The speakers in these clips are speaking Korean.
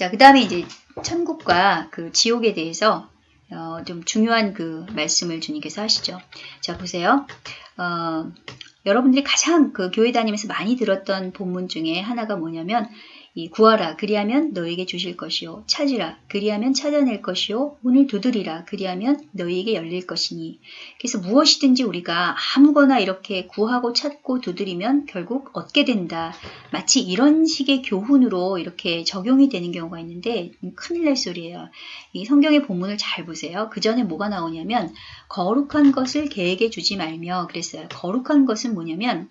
자, 그 다음에 이제 천국과 그 지옥에 대해서 어, 좀 중요한 그 말씀을 주님께서 하시죠. 자, 보세요. 어, 여러분들이 가장 그 교회 다니면서 많이 들었던 본문 중에 하나가 뭐냐면 이 구하라 그리하면 너에게 주실 것이요. 찾으라 그리하면 찾아낼 것이요. 문을 두드리라 그리하면 너희에게 열릴 것이니. 그래서 무엇이든지 우리가 아무거나 이렇게 구하고 찾고 두드리면 결국 얻게 된다. 마치 이런 식의 교훈으로 이렇게 적용이 되는 경우가 있는데 큰일 날 소리예요. 이 성경의 본문을 잘 보세요. 그 전에 뭐가 나오냐면 거룩한 것을 계획에 주지 말며 그랬어요. 거룩한 것은 뭐냐면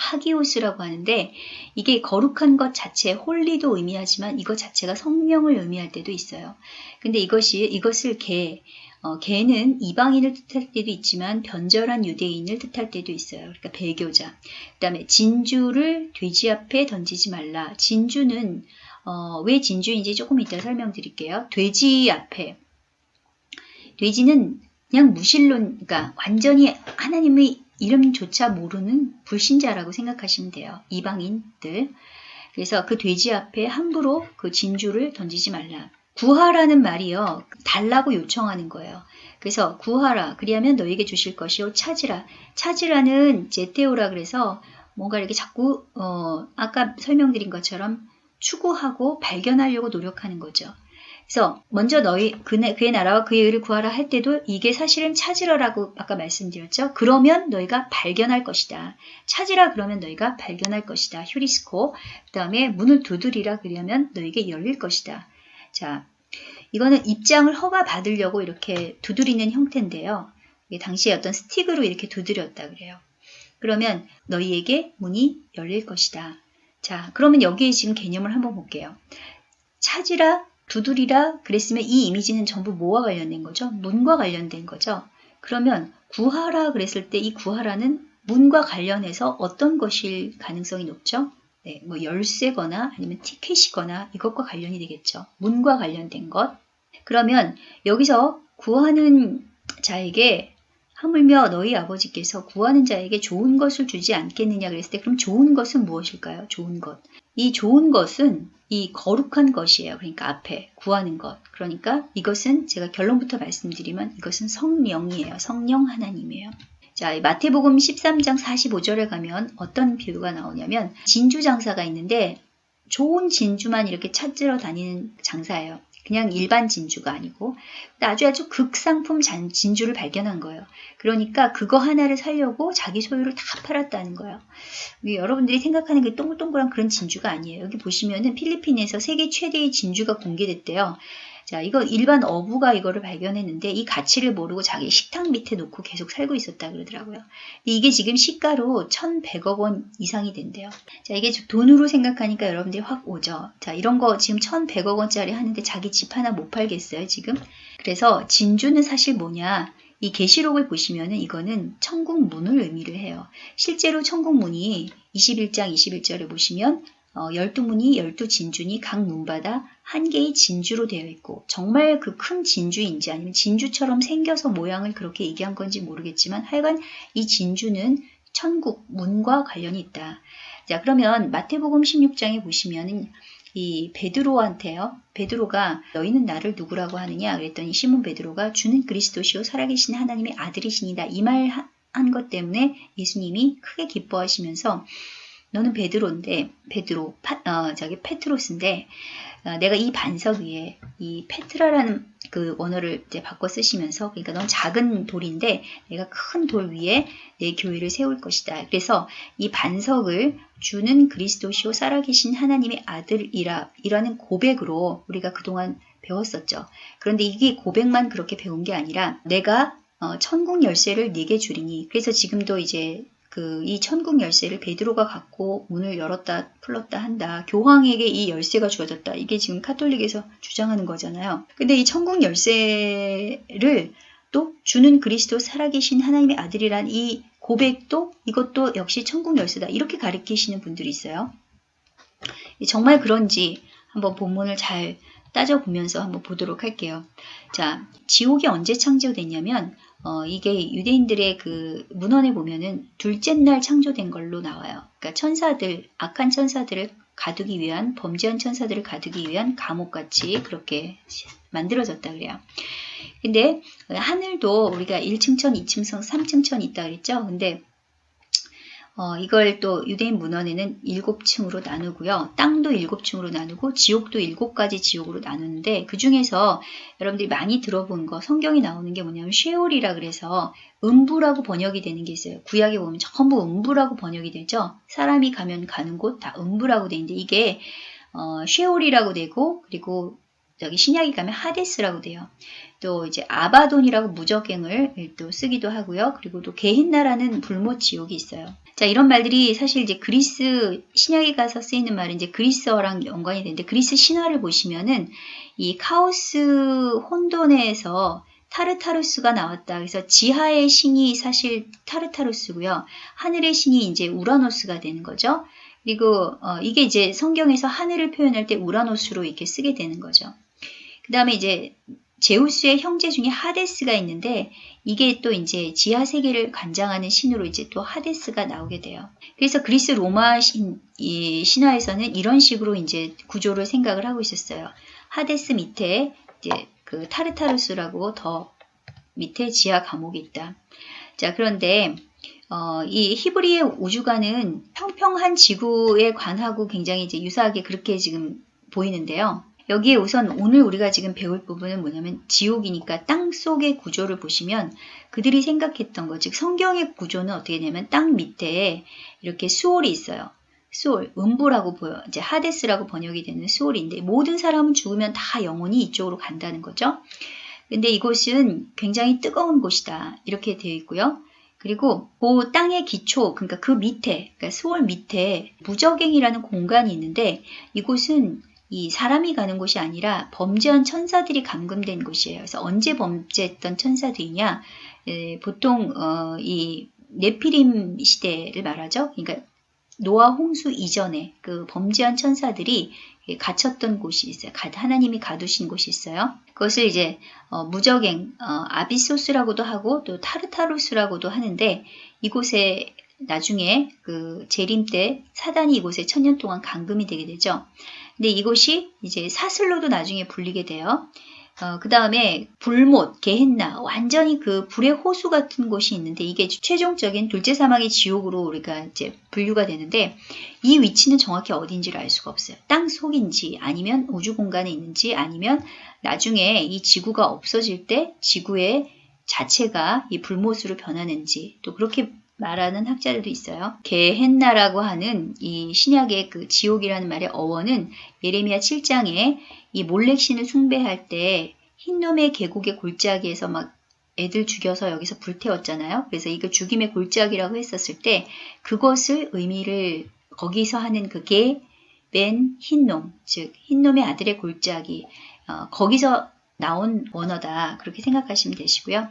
하기오스라고 하는데 이게 거룩한 것 자체 홀리도 의미하지만 이것 자체가 성령을 의미할 때도 있어요. 근데 이것이 이것을 개 어, 개는 이방인을 뜻할 때도 있지만 변절한 유대인을 뜻할 때도 있어요. 그러니까 배교자. 그 다음에 진주를 돼지 앞에 던지지 말라. 진주는 어, 왜 진주인지 조금 이따 설명드릴게요. 돼지 앞에 돼지는 그냥 무신론, 그러니까 완전히 하나님의 이름조차 모르는 불신자라고 생각하시면 돼요. 이방인들. 그래서 그 돼지 앞에 함부로 그 진주를 던지지 말라. 구하라는 말이요. 달라고 요청하는 거예요. 그래서 구하라. 그리하면 너에게 주실 것이요. 찾으라. 찾으라는 제테오라 그래서 뭔가 이렇게 자꾸 어, 아까 설명드린 것처럼 추구하고 발견하려고 노력하는 거죠. 그래서 먼저 너희 그의, 그의 나라와 그의 의를 구하라 할 때도 이게 사실은 찾으라라고 아까 말씀드렸죠. 그러면 너희가 발견할 것이다. 찾으라 그러면 너희가 발견할 것이다. 휴리스코. 그 다음에 문을 두드리라 그러면 너에게 열릴 것이다. 자, 이거는 입장을 허가 받으려고 이렇게 두드리는 형태인데요. 당시에 어떤 스틱으로 이렇게 두드렸다 그래요. 그러면 너희에게 문이 열릴 것이다. 자, 그러면 여기에 지금 개념을 한번 볼게요. 찾으라 두드리라 그랬으면 이 이미지는 전부 뭐와 관련된 거죠? 문과 관련된 거죠. 그러면 구하라 그랬을 때 이 구하라는 문과 관련해서 어떤 것일 가능성이 높죠? 네, 뭐 열쇠거나 아니면 티켓이거나 이것과 관련이 되겠죠. 문과 관련된 것. 그러면 여기서 구하는 자에게 하물며 너희 아버지께서 구하는 자에게 좋은 것을 주지 않겠느냐 그랬을 때 그럼 좋은 것은 무엇일까요? 좋은 것. 이 좋은 것은 이 거룩한 것이에요. 그러니까 앞에 구하는 것. 그러니까 이것은 제가 결론부터 말씀드리면 이것은 성령이에요. 성령 하나님이에요. 자, 마태복음 13장 45절에 가면 어떤 비유가 나오냐면 진주 장사가 있는데 좋은 진주만 이렇게 찾으러 다니는 장사예요. 그냥 일반 진주가 아니고 아주 아주 극상품 진주를 발견한 거예요. 그러니까 그거 하나를 살려고 자기 소유를 다 팔았다는 거예요. 여러분들이 생각하는 그 동글동글한 그런 진주가 아니에요. 여기 보시면은 필리핀에서 세계 최대의 진주가 공개됐대요. 자, 이거 일반 어부가 이거를 발견했는데 이 가치를 모르고 자기 식탁 밑에 놓고 계속 살고 있었다 그러더라고요. 이게 지금 시가로 1,100억 원 이상이 된대요. 자, 이게 돈으로 생각하니까 여러분들이 확 오죠. 자, 이런 거 지금 1,100억 원짜리 하는데 자기 집 하나 못 팔겠어요, 지금? 그래서 진주는 사실 뭐냐? 이 계시록을 보시면은 이거는 천국 문을 의미를 해요. 실제로 천국 문이 21장 21절에 보시면 어, 12문이 12진주니 각 문마다 한 개의 진주로 되어 있고 정말 그 큰 진주인지 아니면 진주처럼 생겨서 모양을 그렇게 얘기한 건지 모르겠지만 하여간 이 진주는 천국 문과 관련이 있다. 자 그러면 마태복음 16장에 보시면은 이 베드로한테요. 베드로가 너희는 나를 누구라고 하느냐 그랬더니 시몬 베드로가 주는 그리스도시요 살아계신 하나님의 아들이시니다. 이 말 한 것 때문에 예수님이 크게 기뻐하시면서 너는 베드로인데 베드로 파, 어, 저기 페트로스인데 어, 내가 이 반석 위에 이 페트라라는 그 원어를 이제 바꿔 쓰시면서 그러니까 넌 작은 돌인데 내가 큰 돌 위에 내 교회를 세울 것이다. 그래서 이 반석을 주는 그리스도시오 살아계신 하나님의 아들이라 이라는 고백으로 우리가 그동안 배웠었죠. 그런데 이게 고백만 그렇게 배운 게 아니라 내가 어, 천국 열쇠를 네게 주리니 그래서 지금도 이제 그 이 천국 열쇠를 베드로가 갖고 문을 열었다 풀었다 한다. 교황에게 이 열쇠가 주어졌다. 이게 지금 카톨릭에서 주장하는 거잖아요. 근데 이 천국 열쇠를 또 주는 그리스도 살아계신 하나님의 아들이란 이 고백도 이것도 역시 천국 열쇠다. 이렇게 가르치시는 분들이 있어요. 정말 그런지 한번 본문을 잘 따져보면서 한번 보도록 할게요. 자, 지옥이 언제 창조됐냐면 어, 이게 유대인들의 그 문헌에 보면은 둘째 날 창조된 걸로 나와요. 그러니까 천사들, 악한 천사들을 가두기 위한 범죄한 천사들을 가두기 위한 감옥같이 그렇게 만들어졌다 그래요. 근데 하늘도 우리가 1층천, 2층천, 3층천 있다 그랬죠. 근데 어, 이걸 또 유대인 문헌에는 일곱 층으로 나누고요. 땅도 일곱 층으로 나누고 지옥도 일곱 가지 지옥으로 나누는데 그 중에서 여러분들이 많이 들어본 거 성경이 나오는 게 뭐냐면 쉐올이라 그래서 음부라고 번역이 되는 게 있어요. 구약에 보면 전부 음부라고 번역이 되죠. 사람이 가면 가는 곳 다 음부라고 되는데 이게 어, 쉐올이라고 되고 그리고 여기 신약에 가면 하데스라고 돼요. 또 이제 아바돈이라고 무적행을 또 쓰기도 하고요. 그리고 또 게힌나라는 불못 지옥이 있어요. 자, 이런 말들이 사실 이제 그리스 신약에 가서 쓰이는 말은 이제 그리스어랑 연관이 되는데 그리스 신화를 보시면은 이 카오스 혼돈에서 타르타루스가 나왔다. 그래서 지하의 신이 사실 타르타루스고요. 하늘의 신이 이제 우라노스가 되는 거죠. 그리고 어, 이게 이제 성경에서 하늘을 표현할 때 우라노스로 이렇게 쓰게 되는 거죠. 그 다음에 이제 제우스의 형제 중에 하데스가 있는데 이게 또 이제 지하 세계를 관장하는 신으로 이제 또 하데스가 나오게 돼요. 그래서 그리스 로마 신, 이 신화에서는 이런 식으로 이제 구조를 생각을 하고 있었어요. 하데스 밑에 이제 그 타르타루스라고 더 밑에 지하 감옥이 있다. 자 그런데 어, 이 히브리의 우주관은 평평한 지구에 관하고 굉장히 이제 유사하게 그렇게 지금 보이는데요. 여기에 우선 오늘 우리가 지금 배울 부분은 뭐냐면 지옥이니까 땅 속의 구조를 보시면 그들이 생각했던 것, 즉 성경의 구조는 어떻게 되냐면 땅 밑에 이렇게 수월이 있어요. 수월, 음부라고 보여, 이제 하데스라고 번역이 되는 수월인데 모든 사람은 죽으면 다 영혼이 이쪽으로 간다는 거죠. 근데 이곳은 굉장히 뜨거운 곳이다. 이렇게 되어 있고요. 그리고 그 땅의 기초, 그러니까 그 밑에, 그러니까 수월 밑에 무적행이라는 공간이 있는데 이곳은 이 사람이 가는 곳이 아니라 범죄한 천사들이 감금된 곳이에요. 그래서 언제 범죄했던 천사들이냐? 에, 보통 어, 이 네피림 시대를 말하죠. 그러니까 노아 홍수 이전에 그 범죄한 천사들이 갇혔던 곳이 있어요. 하나님이 가두신 곳이 있어요. 그것을 이제 어, 무적행 어, 아비소스라고도 하고 또 타르타루스라고도 하는데 이곳에 나중에 그 재림 때 사단이 이곳에 천년 동안 감금이 되게 되죠. 근데 이곳이 이제 사슬로도 나중에 불리게 돼요. 어, 그 다음에 불못, 게헨나, 완전히 그 불의 호수 같은 곳이 있는데 이게 최종적인 둘째 사막의 지옥으로 우리가 이제 분류가 되는데 이 위치는 정확히 어딘지를 알 수가 없어요. 땅 속인지 아니면 우주 공간에 있는지 아니면 나중에 이 지구가 없어질 때 지구의 자체가 이 불못으로 변하는지 또 그렇게 말하는 학자들도 있어요. 게헨나라고 하는 이 신약의 그 지옥이라는 말의 어원은 예레미야 7장에 이 몰렉신을 숭배할 때 흰놈의 계곡의 골짜기에서 막 애들 죽여서 여기서 불태웠잖아요. 그래서 이거 죽임의 골짜기라고 했었을 때 그것을 의미를 거기서 하는 그게 맨 흰놈, 즉 흰놈의 아들의 골짜기 어, 거기서 나온 원어다 그렇게 생각하시면 되시고요.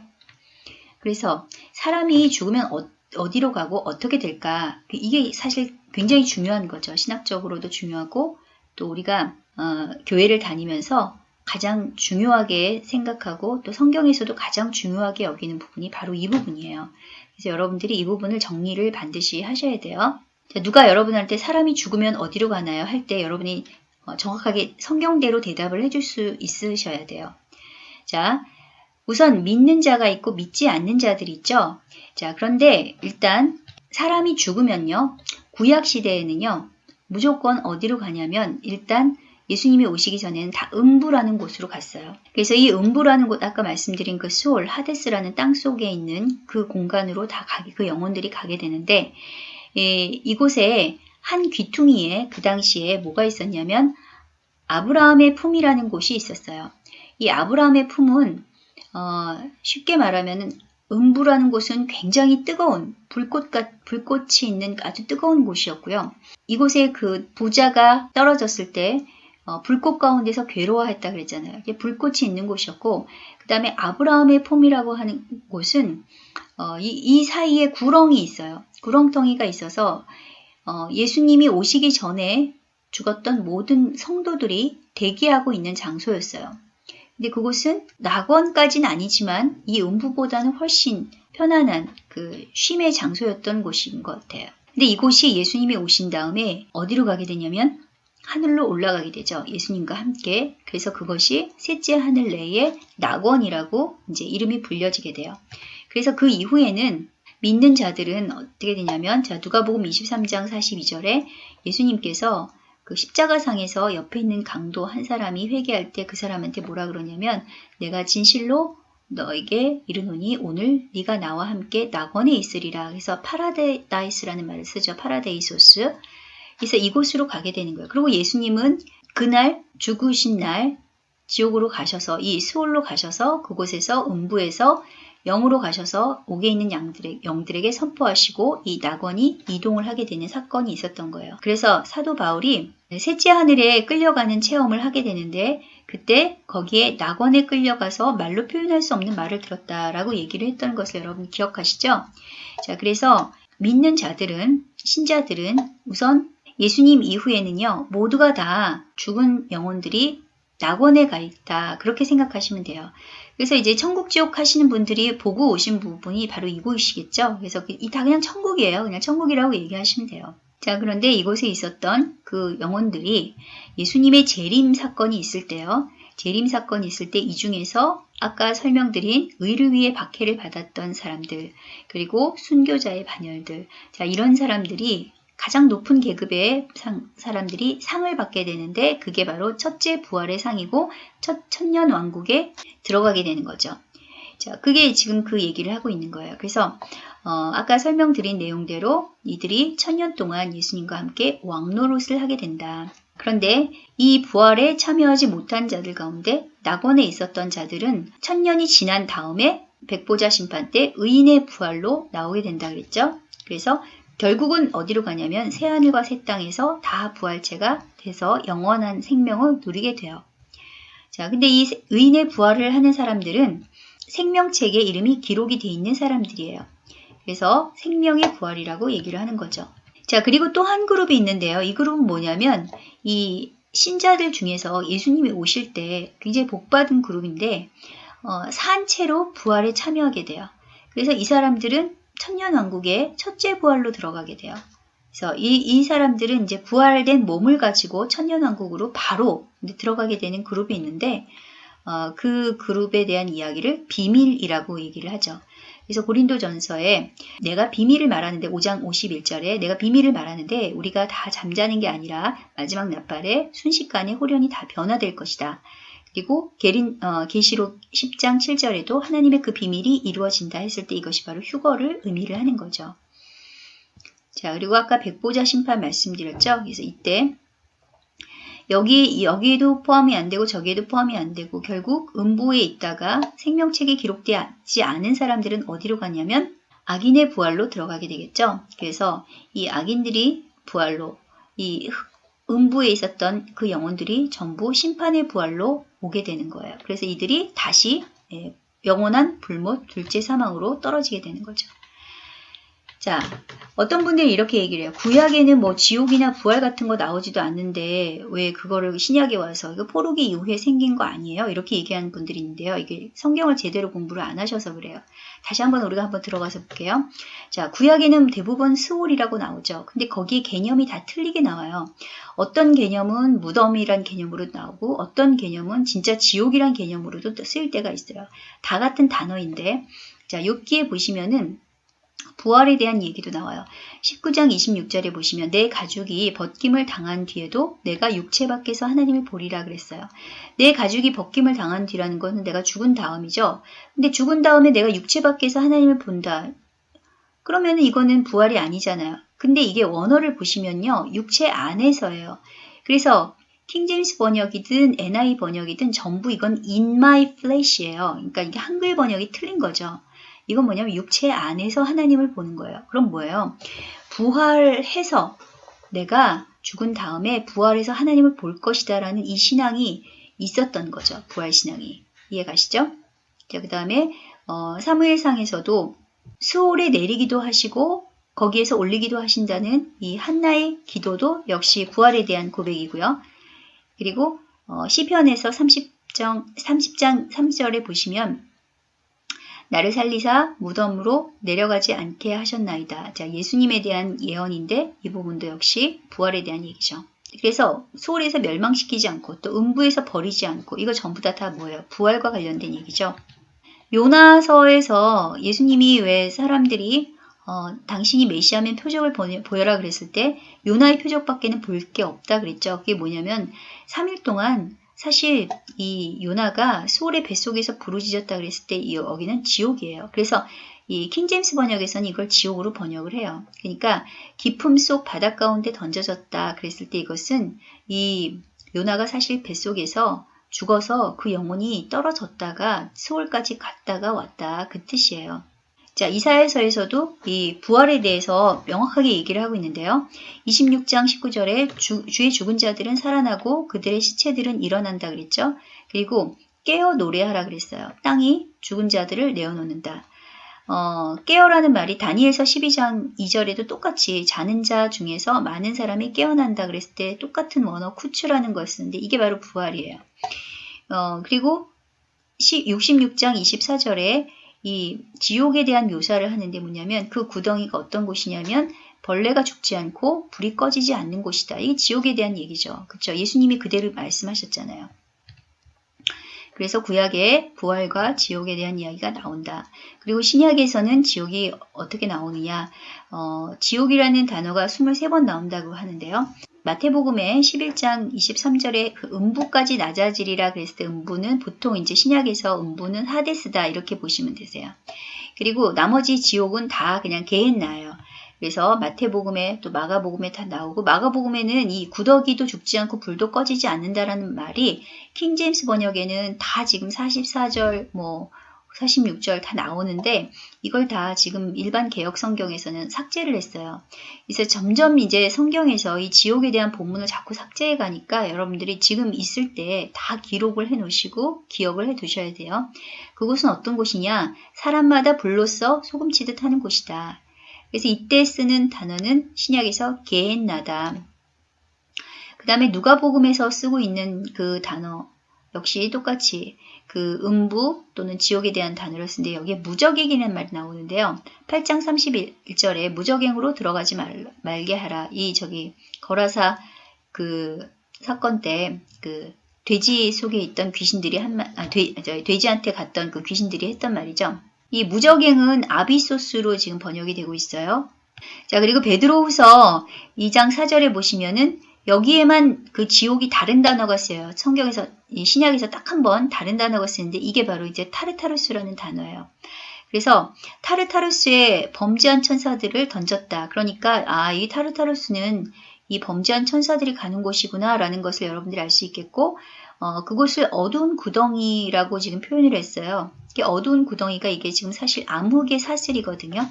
그래서 사람이 죽으면 어, 어디로 가고 어떻게 될까 이게 사실 굉장히 중요한 거죠. 신학적으로도 중요하고 또 우리가 어, 교회를 다니면서 가장 중요하게 생각하고 또 성경에서도 가장 중요하게 여기는 부분이 바로 이 부분이에요. 그래서 여러분들이 이 부분을 정리를 반드시 하셔야 돼요. 자, 누가 여러분한테 사람이 죽으면 어디로 가나요? 할 때 여러분이 어, 정확하게 성경대로 대답을 해줄 수 있으셔야 돼요. 자, 우선 믿는 자가 있고 믿지 않는 자들이 있죠. 자, 그런데 일단 사람이 죽으면요. 구약 시대에는요. 무조건 어디로 가냐면 일단 예수님이 오시기 전에는 다 음부라는 곳으로 갔어요. 그래서 이 음부라는 곳 아까 말씀드린 그 수올 하데스라는 땅 속에 있는 그 공간으로 다 가게 그 영혼들이 가게 되는데 예, 이곳에 한 귀퉁이에 그 당시에 뭐가 있었냐면 아브라함의 품이라는 곳이 있었어요. 이 아브라함의 품은 어, 쉽게 말하면 음부라는 곳은 굉장히 뜨거운 불꽃 같, 불꽃이 있는 아주 뜨거운 곳이었고요. 이곳에 그 부자가 떨어졌을 때 어, 불꽃 가운데서 괴로워했다 그랬잖아요. 이게 불꽃이 있는 곳이었고 그 다음에 아브라함의 폼이라고 하는 곳은 어, 이, 이, 사이에 구렁이 있어요. 구렁텅이가 있어서 어, 예수님이 오시기 전에 죽었던 모든 성도들이 대기하고 있는 장소였어요. 근데 그곳은 낙원까지는 아니지만 이 음부보다는 훨씬 편안한 그 쉼의 장소였던 곳인 것 같아요. 근데 이곳이 예수님이 오신 다음에 어디로 가게 되냐면 하늘로 올라가게 되죠. 예수님과 함께. 그래서 그것이 셋째 하늘 내의 낙원이라고 이제 이름이 불려지게 돼요. 그래서 그 이후에는 믿는 자들은 어떻게 되냐면 자 누가복음 23장 42절에 예수님께서 그 십자가상에서 옆에 있는 강도 한 사람이 회개할 때 그 사람한테 뭐라 그러냐면 내가 진실로 너에게 이르노니 오늘 네가 나와 함께 낙원에 있으리라. 그래서 파라데이스라는 말을 쓰죠. 파라데이소스. 그래서 이곳으로 가게 되는 거예요. 그리고 예수님은 그날 죽으신 날 지옥으로 가셔서 이 수월로 가셔서 그곳에서 음부에서 영으로 가셔서 옥에 있는 양들의, 영들에게 선포하시고 이 낙원이 이동을 하게 되는 사건이 있었던 거예요. 그래서 사도 바울이 셋째 하늘에 끌려가는 체험을 하게 되는데 그때 거기에 낙원에 끌려가서 말로 표현할 수 없는 말을 들었다라고 얘기를 했던 것을 여러분 기억하시죠? 자, 그래서 믿는 자들은 신자들은 우선 예수님 이후에는요 모두가 다 죽은 영혼들이 낙원에 가 있다 그렇게 생각하시면 돼요. 그래서 이제 천국 지옥 하시는 분들이 보고 오신 부분이 바로 이곳이시겠죠. 그래서 그 이다 그냥 천국이에요. 그냥 천국이라고 얘기하시면 돼요. 자, 그런데 이곳에 있었던 그 영혼들이 예수님의 재림 사건이 있을 때요. 재림 사건이 있을 때 이 중에서 아까 설명드린 의를 위해 박해를 받았던 사람들, 그리고 순교자의 반열들, 자, 이런 사람들이 가장 높은 계급의 상, 사람들이 상을 받게 되는데 그게 바로 첫째 부활의 상이고 첫 천년 왕국에 들어가게 되는 거죠. 자, 그게 지금 그 얘기를 하고 있는 거예요. 그래서 어, 아까 설명드린 내용대로 이들이 천년 동안 예수님과 함께 왕노릇을 하게 된다. 그런데 이 부활에 참여하지 못한 자들 가운데 낙원에 있었던 자들은 천년이 지난 다음에 백보자 심판 때 의인의 부활로 나오게 된다 그랬죠. 그래서 결국은 어디로 가냐면 새하늘과 새 땅에서 다 부활체가 돼서 영원한 생명을 누리게 돼요. 자, 근데 이 의인의 부활을 하는 사람들은 생명책에 이름이 기록이 돼 있는 사람들이에요. 그래서 생명의 부활이라고 얘기를 하는 거죠. 자, 그리고 또 한 그룹이 있는데요. 이 그룹은 뭐냐면 이 신자들 중에서 예수님이 오실 때 굉장히 복받은 그룹인데 어, 산채로 부활에 참여하게 돼요. 그래서 이 사람들은 천년왕국의 첫째 부활로 들어가게 돼요. 그래서 이, 이 사람들은 이제 부활된 몸을 가지고 천년왕국으로 바로 들어가게 되는 그룹이 있는데 어, 그 그룹에 대한 이야기를 비밀이라고 얘기를 하죠. 그래서 고린도 전서에 내가 비밀을 말하는데 5장 51절에 내가 비밀을 말하는데 우리가 다 잠자는 게 아니라 마지막 낮발에 순식간에 호련이 다 변화될 것이다. 그리고 게린, 어, 계시록 10장 7절에도 하나님의 그 비밀이 이루어진다 했을 때 이것이 바로 휴거를 의미를 하는 거죠. 자, 그리고 아까 백보자 심판 말씀드렸죠. 그래서 이때 여기 여기에도 포함이 안 되고 저기에도 포함이 안 되고 결국 음부에 있다가 생명책에 기록되지 않은 사람들은 어디로 가냐면 악인의 부활로 들어가게 되겠죠. 그래서 이 악인들이 부활로 이 음부에 있었던 그 영혼들이 전부 심판의 부활로 오게 되는 거예요. 그래서 이들이 다시 예, 영원한 불못 둘째 사망으로 떨어지게 되는 거죠. 자, 어떤 분들이 이렇게 얘기를 해요. 구약에는 뭐 지옥이나 부활 같은 거 나오지도 않는데 왜 그거를 신약에 와서 이거 포르기 이후에 생긴 거 아니에요? 이렇게 얘기하는 분들이 있는데요. 이게 성경을 제대로 공부를 안 하셔서 그래요. 다시 한번 우리가 한번 들어가서 볼게요. 자, 구약에는 대부분 스올이라고 나오죠. 근데 거기에 개념이 다 틀리게 나와요. 어떤 개념은 무덤이란 개념으로 나오고 어떤 개념은 진짜 지옥이란 개념으로도 쓰일 때가 있어요. 다 같은 단어인데 자, 여기에 보시면은 부활에 대한 얘기도 나와요. 19장 26절에 보시면 내 가죽이 벗김을 당한 뒤에도 내가 육체 밖에서 하나님을 보리라 그랬어요. 내 가죽이 벗김을 당한 뒤라는 것은 내가 죽은 다음이죠. 근데 죽은 다음에 내가 육체 밖에서 하나님을 본다. 그러면 이거는 부활이 아니잖아요. 근데 이게 원어를 보시면요. 육체 안에서예요. 그래서 킹제임스 번역이든 NI 번역이든 전부 이건 in my flesh예요. 그러니까 이게 한글 번역이 틀린 거죠. 이건 뭐냐면 육체 안에서 하나님을 보는 거예요. 그럼 뭐예요? 부활해서 내가 죽은 다음에 부활해서 하나님을 볼 것이다 라는 이 신앙이 있었던 거죠. 부활신앙이. 이해가시죠? 자, 그 다음에 어, 사무엘상에서도 수월에 내리기도 하시고 거기에서 올리기도 하신다는 이 한나의 기도도 역시 부활에 대한 고백이고요. 그리고 어, 시편에서 30장, 30장 3절에 보시면 나를 살리사 무덤으로 내려가지 않게 하셨나이다. 자, 예수님에 대한 예언인데 이 부분도 역시 부활에 대한 얘기죠. 그래서 소홀에서 멸망시키지 않고 또 음부에서 버리지 않고 이거 전부 다 다 뭐예요? 부활과 관련된 얘기죠. 요나서에서 예수님이 왜 사람들이 어, 당신이 메시아면 표적을 보여라 그랬을 때 요나의 표적밖에는 볼 게 없다 그랬죠. 그게 뭐냐면 3일 동안 사실 이 요나가 소울의 뱃속에서 부르짖었다 그랬을 때 여기는 지옥이에요. 그래서 이 킹제임스 번역에서는 이걸 지옥으로 번역을 해요. 그러니까 깊음 속 바닷 가운데 던져졌다 그랬을 때 이것은 이 요나가 사실 뱃속에서 죽어서 그 영혼이 떨어졌다가 소울까지 갔다가 왔다 그 뜻이에요. 자, 이사야서에서도 이 부활에 대해서 명확하게 얘기를 하고 있는데요. 26장 19절에 주, 주의 죽은 자들은 살아나고 그들의 시체들은 일어난다 그랬죠. 그리고 깨어 노래하라 그랬어요. 땅이 죽은 자들을 내어놓는다. 어, 깨어라는 말이 다니엘서 12장 2절에도 똑같이 자는 자 중에서 많은 사람이 깨어난다 그랬을 때 똑같은 원어 쿠츠라는 걸 쓰는데 이게 바로 부활이에요. 어, 그리고 66장 24절에 이 지옥에 대한 묘사를 하는데 뭐냐면 그 구덩이가 어떤 곳이냐면 벌레가 죽지 않고 불이 꺼지지 않는 곳이다. 이게 지옥에 대한 얘기죠. 그렇죠? 예수님이 그대로 말씀하셨잖아요. 그래서 구약에 부활과 지옥에 대한 이야기가 나온다. 그리고 신약에서는 지옥이 어떻게 나오느냐. 어, 지옥이라는 단어가 23번 나온다고 하는데요. 마태복음의 11장 23절에 그 음부까지 낮아지리라 그랬을 때 음부는 보통 이제 신약에서 음부는 하데스다 이렇게 보시면 되세요. 그리고 나머지 지옥은 다 그냥 개했나요. 그래서 마태복음에 또 마가복음에 다 나오고 마가복음에는 이 구더기도 죽지 않고 불도 꺼지지 않는다라는 말이 킹제임스 번역에는 다 지금 44절 뭐 46절 다 나오는데 이걸 다 지금 일반 개혁 성경에서는 삭제를 했어요. 그래서 점점 이제 성경에서 이 지옥에 대한 본문을 자꾸 삭제해 가니까 여러분들이 지금 있을 때 다 기록을 해 놓으시고 기억을 해 두셔야 돼요. 그곳은 어떤 곳이냐? 사람마다 불로써 소금치듯 하는 곳이다. 그래서 이때 쓰는 단어는 신약에서 게엔나다. 그 다음에 누가복음에서 쓰고 있는 그 단어 역시 똑같이 그 음부 또는 지옥에 대한 단어를 쓰는데 여기에 무적행이라는 말이 나오는데요. 8장 31절에 무적행으로 들어가지 말, 말게 하라. 이 저기 거라사 그 사건 때 그 돼지 속에 있던 귀신들이 한 아, 돼, 돼지한테 갔던 그 귀신들이 했던 말이죠. 이 무적행은 아비소스로 지금 번역이 되고 있어요. 자 그리고 베드로후서 2장 4절에 보시면은 여기에만 그 지옥이 다른 단어가 쓰여요. 성경에서 신약에서 딱 한 번 다른 단어가 쓰는데 이게 바로 이제 타르타루스라는 단어예요. 그래서 타르타루스의 범죄한 천사들을 던졌다. 그러니까 아, 이 타르타루스는 이 범죄한 천사들이 가는 곳이구나라는 것을 여러분들이 알 수 있겠고 어, 그곳을 어두운 구덩이라고 지금 표현을 했어요. 이게 어두운 구덩이가 이게 지금 사실 암흑의 사슬이거든요.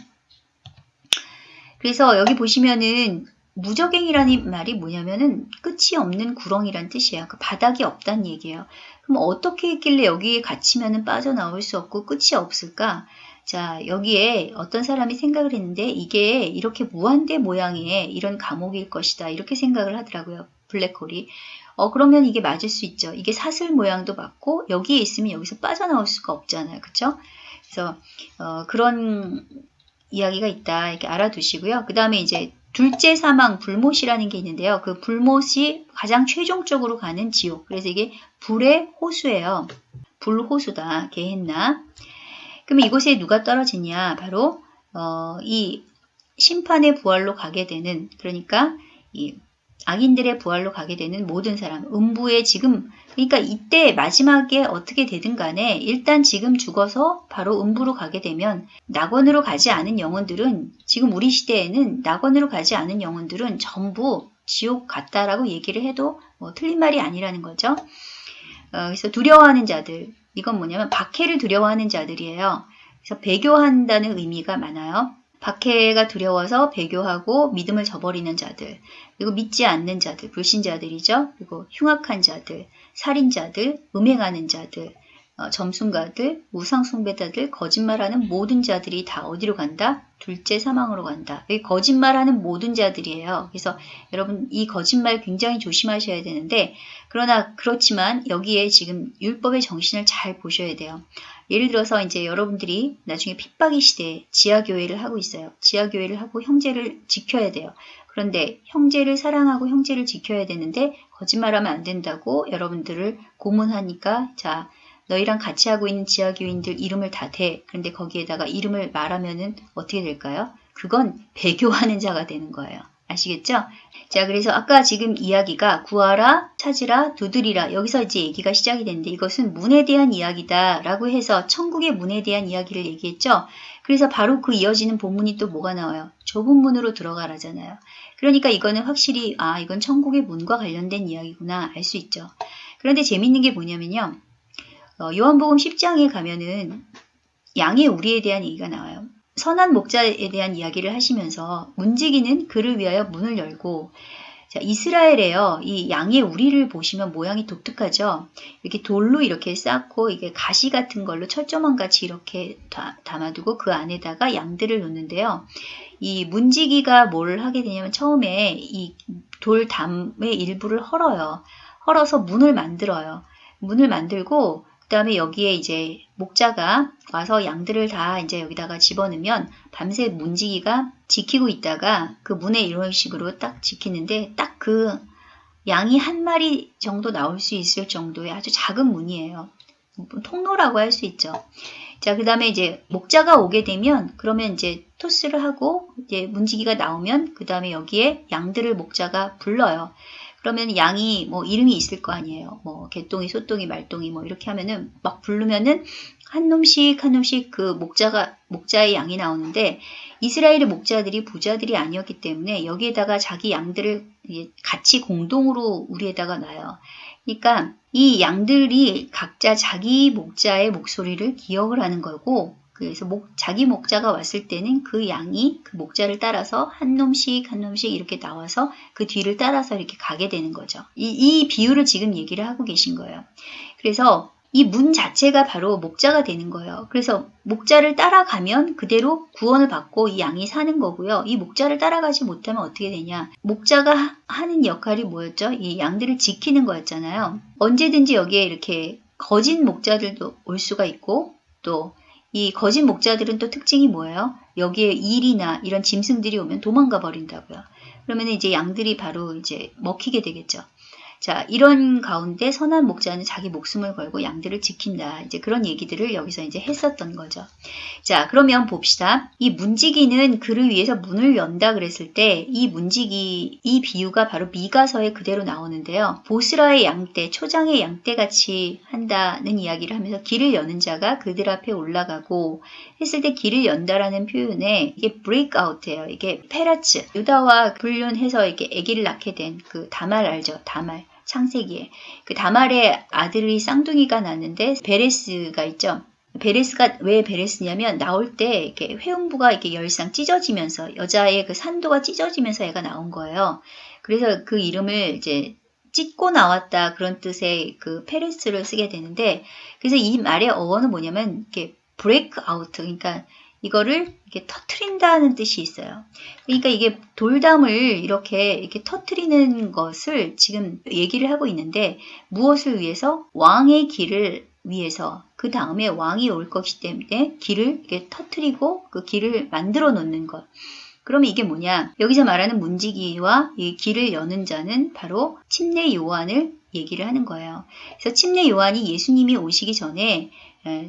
그래서 여기 보시면은 무적행이라는 말이 뭐냐면은 끝이 없는 구렁이란 뜻이에요. 그 바닥이 없다는 얘기예요. 그럼 어떻게 했길래 여기에 갇히면은 빠져나올 수 없고 끝이 없을까? 자, 여기에 어떤 사람이 생각을 했는데 이게 이렇게 무한대 모양의 이런 감옥일 것이다. 이렇게 생각을 하더라고요. 블랙홀이. 어, 그러면 이게 맞을 수 있죠. 이게 사슬 모양도 맞고 여기에 있으면 여기서 빠져나올 수가 없잖아요. 그쵸? 그래서 어, 그런 이야기가 있다. 이렇게 알아두시고요. 그 다음에 이제 둘째 사망 불못이라는 게 있는데요. 그 불못이 가장 최종적으로 가는 지옥. 그래서 이게 불의 호수예요. 불호수다. 개했나? 그러면 이곳에 누가 떨어지냐? 바로 어, 이 심판의 부활로 가게 되는 그러니까 이 악인들의 부활로 가게 되는 모든 사람, 음부에 지금, 그러니까 이때 마지막에 어떻게 되든 간에 일단 지금 죽어서 바로 음부로 가게 되면 낙원으로 가지 않은 영혼들은 지금 우리 시대에는 낙원으로 가지 않은 영혼들은 전부 지옥 같다라고 얘기를 해도 뭐 틀린 말이 아니라는 거죠. 어, 그래서 두려워하는 자들, 이건 뭐냐면 박해를 두려워하는 자들이에요. 그래서 배교한다는 의미가 많아요. 박해가 두려워서 배교하고 믿음을 저버리는 자들, 그리고 믿지 않는 자들, 불신자들이죠. 그리고 흉악한 자들, 살인자들, 음행하는 자들, 어, 점순가들, 우상숭배자들, 거짓말하는 모든 자들이 다 어디로 간다? 둘째 사망으로 간다. 이 거짓말하는 모든 자들이에요. 그래서 여러분 이 거짓말 굉장히 조심하셔야 되는데 그러나 그렇지만 여기에 지금 율법의 정신을 잘 보셔야 돼요. 예를 들어서 이제 여러분들이 나중에 핍박의 시대에 지하교회를 하고 있어요. 지하교회를 하고 형제를 지켜야 돼요. 그런데 형제를 사랑하고 형제를 지켜야 되는데 거짓말하면 안 된다고 여러분들을 고문하니까 자 너희랑 같이 하고 있는 지하교인들 이름을 다 대. 그런데 거기에다가 이름을 말하면은 어떻게 될까요? 그건 배교하는 자가 되는 거예요. 아시겠죠? 자, 그래서 아까 지금 이야기가 구하라, 찾으라, 두드리라. 여기서 이제 얘기가 시작이 됐는데 이것은 문에 대한 이야기다 라고 해서 천국의 문에 대한 이야기를 얘기했죠. 그래서 바로 그 이어지는 본문이 또 뭐가 나와요? 좁은 문으로 들어가라잖아요. 그러니까 이거는 확실히 아, 이건 천국의 문과 관련된 이야기구나 알 수 있죠. 그런데 재밌는 게 뭐냐면요. 어, 요한복음 10장에 가면은 양의 우리에 대한 얘기가 나와요. 선한 목자에 대한 이야기를 하시면서 문지기는 그를 위하여 문을 열고 자, 이스라엘에요. 이 양의 우리를 보시면 모양이 독특하죠. 이렇게 돌로 이렇게 쌓고 이게 가시 같은 걸로 철조망 같이 이렇게 다, 담아두고 그 안에다가 양들을 놓는데요. 이 문지기가 뭘 하게 되냐면 처음에 이 돌 담의 일부를 헐어요. 헐어서 문을 만들어요. 문을 만들고 그 다음에 여기에 이제 목자가 와서 양들을 다 이제 여기다가 집어넣으면 밤새 문지기가 지키고 있다가 그 문에 이런 식으로 딱 지키는데 딱 그 양이 한 마리 정도 나올 수 있을 정도의 아주 작은 문이에요. 통로라고 할 수 있죠. 자, 그 다음에 이제 목자가 오게 되면 그러면 이제 토스를 하고 이제 문지기가 나오면 그 다음에 여기에 양들을 목자가 불러요. 그러면 양이 뭐 이름이 있을 거 아니에요. 뭐 개똥이, 소똥이, 말똥이 뭐 이렇게 하면은 막 부르면은 한 놈씩 한 놈씩 그 목자가 목자의 양이 나오는데 이스라엘의 목자들이 부자들이 아니었기 때문에 여기에다가 자기 양들을 같이 공동으로 우리에다가 놔요. 그러니까 이 양들이 각자 자기 목자의 목소리를 기억을 하는 거고 그래서 목, 자기 목자가 왔을 때는 그 양이 그 목자를 따라서 한 놈씩 한 놈씩 이렇게 나와서 그 뒤를 따라서 이렇게 가게 되는 거죠. 이, 이 비유를 지금 얘기를 하고 계신 거예요. 그래서 이 문 자체가 바로 목자가 되는 거예요. 그래서 목자를 따라가면 그대로 구원을 받고 이 양이 사는 거고요. 이 목자를 따라가지 못하면 어떻게 되냐. 목자가 하는 역할이 뭐였죠? 이 양들을 지키는 거였잖아요. 언제든지 여기에 이렇게 거짓 목자들도 올 수가 있고 또 이 거짓 목자들은 또 특징이 뭐예요? 여기에 일이나 이런 짐승들이 오면 도망가 버린다고요. 그러면 이제 양들이 바로 이제 먹히게 되겠죠. 자, 이런 가운데 선한 목자는 자기 목숨을 걸고 양들을 지킨다. 이제 그런 얘기들을 여기서 이제 했었던 거죠. 자, 그러면 봅시다. 이 문지기는 그를 위해서 문을 연다 그랬을 때 이 문지기, 이 비유가 바로 미가서에 그대로 나오는데요. 보스라의 양떼, 초장의 양떼 같이 한다는 이야기를 하면서 길을 여는 자가 그들 앞에 올라가고 했을 때 길을 연다라는 표현에 이게 break out예요. 이게 페라츠, 유다와 불륜해서 이렇게 아기를 낳게 된 그 다말 알죠? 다말. 창세기에 그 다말의 아들이 쌍둥이가 났는데 베레스가 있죠. 베레스가 왜 베레스냐면 나올 때 이렇게 회음부가 이렇게 열상 찢어지면서 여자의 그 산도가 찢어지면서 애가 나온 거예요. 그래서 그 이름을 이제 찢고 나왔다 그런 뜻의 그 페레스를 쓰게 되는데 그래서 이 말의 어원은 뭐냐면 이렇게 break out 그러니까 이거를 이렇게 터트린다는 뜻이 있어요. 그러니까 이게 돌담을 이렇게 이렇게 터트리는 것을 지금 얘기를 하고 있는데 무엇을 위해서 왕의 길을 위해서 그 다음에 왕이 올 것이기 때문에 길을 이렇게 터트리고 그 길을 만들어 놓는 것. 그러면 이게 뭐냐? 여기서 말하는 문지기와 이 길을 여는 자는 바로 침례 요한을 얘기를 하는 거예요. 그래서 침례 요한이 예수님이 오시기 전에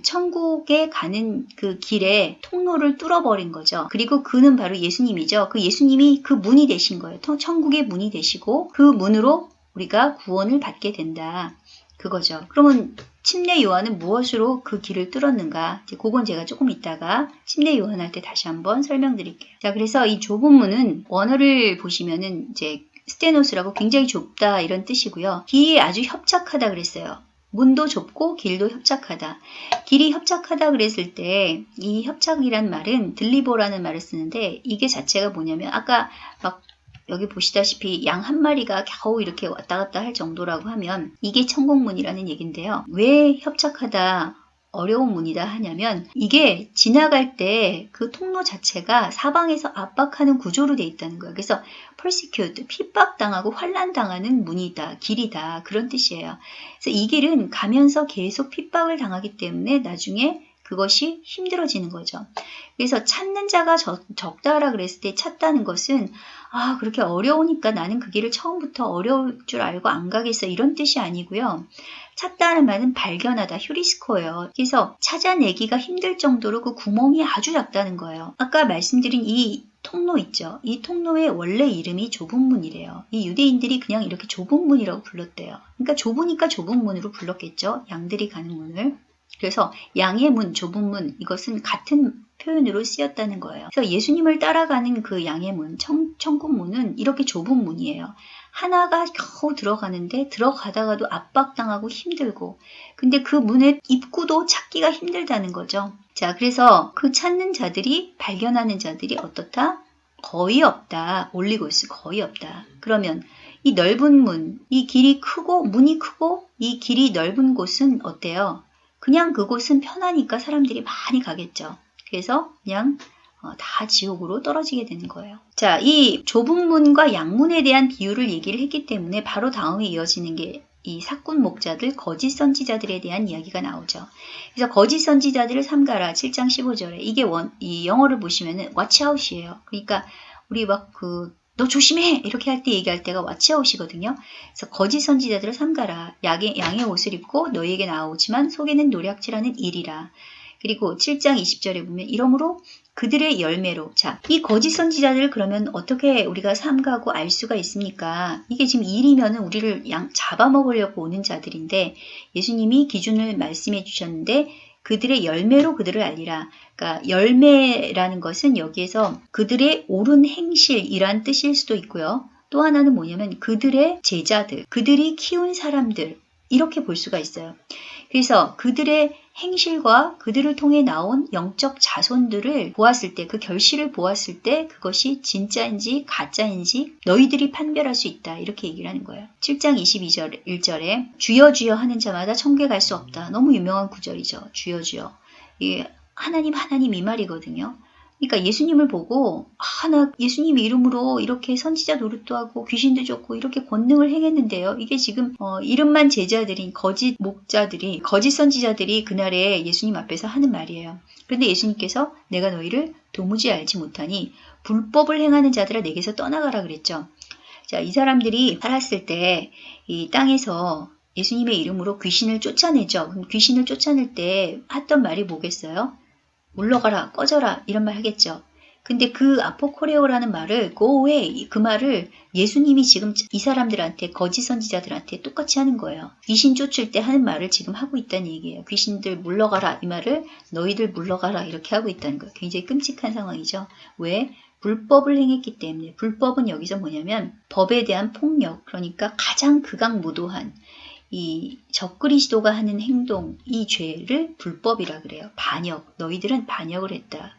천국에 가는 그 길에 통로를 뚫어버린 거죠. 그리고 그는 바로 예수님이죠. 그 예수님이 그 문이 되신 거예요. 천국의 문이 되시고 그 문으로 우리가 구원을 받게 된다. 그거죠. 그러면 침례 요한은 무엇으로 그 길을 뚫었는가? 이제 그건 제가 조금 이따가 침례 요한할 때 다시 한번 설명드릴게요. 자, 그래서 이 좁은 문은 원어를 보시면은 이제 스테노스라고 굉장히 좁다 이런 뜻이고요. 길이 아주 협착하다 그랬어요. 문도 좁고 길도 협착하다. 길이 협착하다 그랬을 때 이 협착이란 말은 들리보라는 말을 쓰는데 이게 자체가 뭐냐면 아까 막 여기 보시다시피 양 한 마리가 겨우 이렇게 왔다 갔다 할 정도라고 하면 이게 천국문이라는 얘긴데요. 왜 협착하다 어려운 문이다 하냐면 이게 지나갈 때 그 통로 자체가 사방에서 압박하는 구조로 돼 있다는 거예요. 그래서 persecute, 핍박당하고 환란당하는 문이다, 길이다 그런 뜻이에요. 그래서 이 길은 가면서 계속 핍박을 당하기 때문에 나중에 그것이 힘들어지는 거죠. 그래서 찾는 자가 적, 적다라 그랬을 때 찾다는 것은 아 그렇게 어려우니까 나는 그 길을 처음부터 어려울 줄 알고 안 가겠어 이런 뜻이 아니고요. 찾다는 말은 발견하다, 휴리스코예요. 그래서 찾아내기가 힘들 정도로 그 구멍이 아주 작다는 거예요. 아까 말씀드린 이 통로 있죠. 이 통로의 원래 이름이 좁은 문이래요. 이 유대인들이 그냥 이렇게 좁은 문이라고 불렀대요. 그러니까 좁으니까 좁은 문으로 불렀겠죠. 양들이 가는 문을. 그래서 양의 문, 좁은 문 이것은 같은 표현으로 쓰였다는 거예요. 그래서 예수님을 따라가는 그 양의 문, 청, 천국문은 이렇게 좁은 문이에요. 하나가 겨우 들어가는데 들어가다가도 압박당하고 힘들고 근데 그 문의 입구도 찾기가 힘들다는 거죠. 자, 그래서 그 찾는 자들이 발견하는 자들이 어떻다? 거의 없다. 올리고스 거의 없다. 그러면 이 넓은 문, 이 길이 크고 문이 크고 이 길이 넓은 곳은 어때요? 그냥 그곳은 편하니까 사람들이 많이 가겠죠. 그래서 그냥 어, 다 지옥으로 떨어지게 되는 거예요. 자, 이 좁은 문과 양문에 대한 비유를 얘기를 했기 때문에 바로 다음에 이어지는 게 이 사꾼 목자들, 거짓 선지자들에 대한 이야기가 나오죠. 그래서 거짓 선지자들을 삼가라 7장 15절에 이게 원, 이 영어를 보시면은 watchout이에요. 그러니까 우리 막그 너 조심해 이렇게 할 때 얘기할 때가 watchout이거든요. 그래서 거짓 선지자들을 삼가라 양의, 양의 옷을 입고 너희에게 나오지만 속에는 노략질하는 일이라. 그리고 7장 20절에 보면 이러므로 그들의 열매로 자, 이 거짓 선지자들 그러면 어떻게 우리가 삼가고 알 수가 있습니까? 이게 지금 일이면은 우리를 양 잡아먹으려고 오는 자들인데 예수님이 기준을 말씀해 주셨는데 그들의 열매로 그들을 알리라. 그러니까 열매라는 것은 여기에서 그들의 옳은 행실이란 뜻일 수도 있고요. 또 하나는 뭐냐면 그들의 제자들, 그들이 키운 사람들 이렇게 볼 수가 있어요. 그래서 그들의 행실과 그들을 통해 나온 영적 자손들을 보았을 때, 그 결실을 보았을 때 그것이 진짜인지 가짜인지 너희들이 판별할 수 있다. 이렇게 얘기를 하는 거예요. 7장 22절, 1절에 주여 주여 하는 자마다 천국에 갈 수 없다. 너무 유명한 구절이죠. 주여 주여. 이게 하나님 하나님 이 말이거든요. 그러니까 예수님을 보고 아, 나 예수님 이름으로 이렇게 선지자 노릇도 하고 귀신도 쫓고 이렇게 권능을 행했는데요. 이게 지금 어, 이름만 제자들인 거짓 목자들이 거짓 선지자들이 그날에 예수님 앞에서 하는 말이에요. 그런데 예수님께서 내가 너희를 도무지 알지 못하니 불법을 행하는 자들아 내게서 떠나가라 그랬죠. 자, 이 사람들이 살았을 때 이 땅에서 예수님의 이름으로 귀신을 쫓아내죠. 그럼 귀신을 쫓아낼 때 했던 말이 뭐겠어요? 물러가라, 꺼져라 이런 말 하겠죠. 근데 그 아포코레오라는 말을 go away 그 말을 예수님이 지금 이 사람들한테 거짓 선지자들한테 똑같이 하는 거예요. 귀신 쫓을 때 하는 말을 지금 하고 있다는 얘기예요. 귀신들 물러가라 이 말을 너희들 물러가라 이렇게 하고 있다는 거예요. 굉장히 끔찍한 상황이죠. 왜? 불법을 행했기 때문에 불법은 여기서 뭐냐면 법에 대한 폭력 그러니까 가장 극악무도한 이 적그리스도가 하는 행동, 이 죄를 불법이라 그래요. 반역. 너희들은 반역을 했다.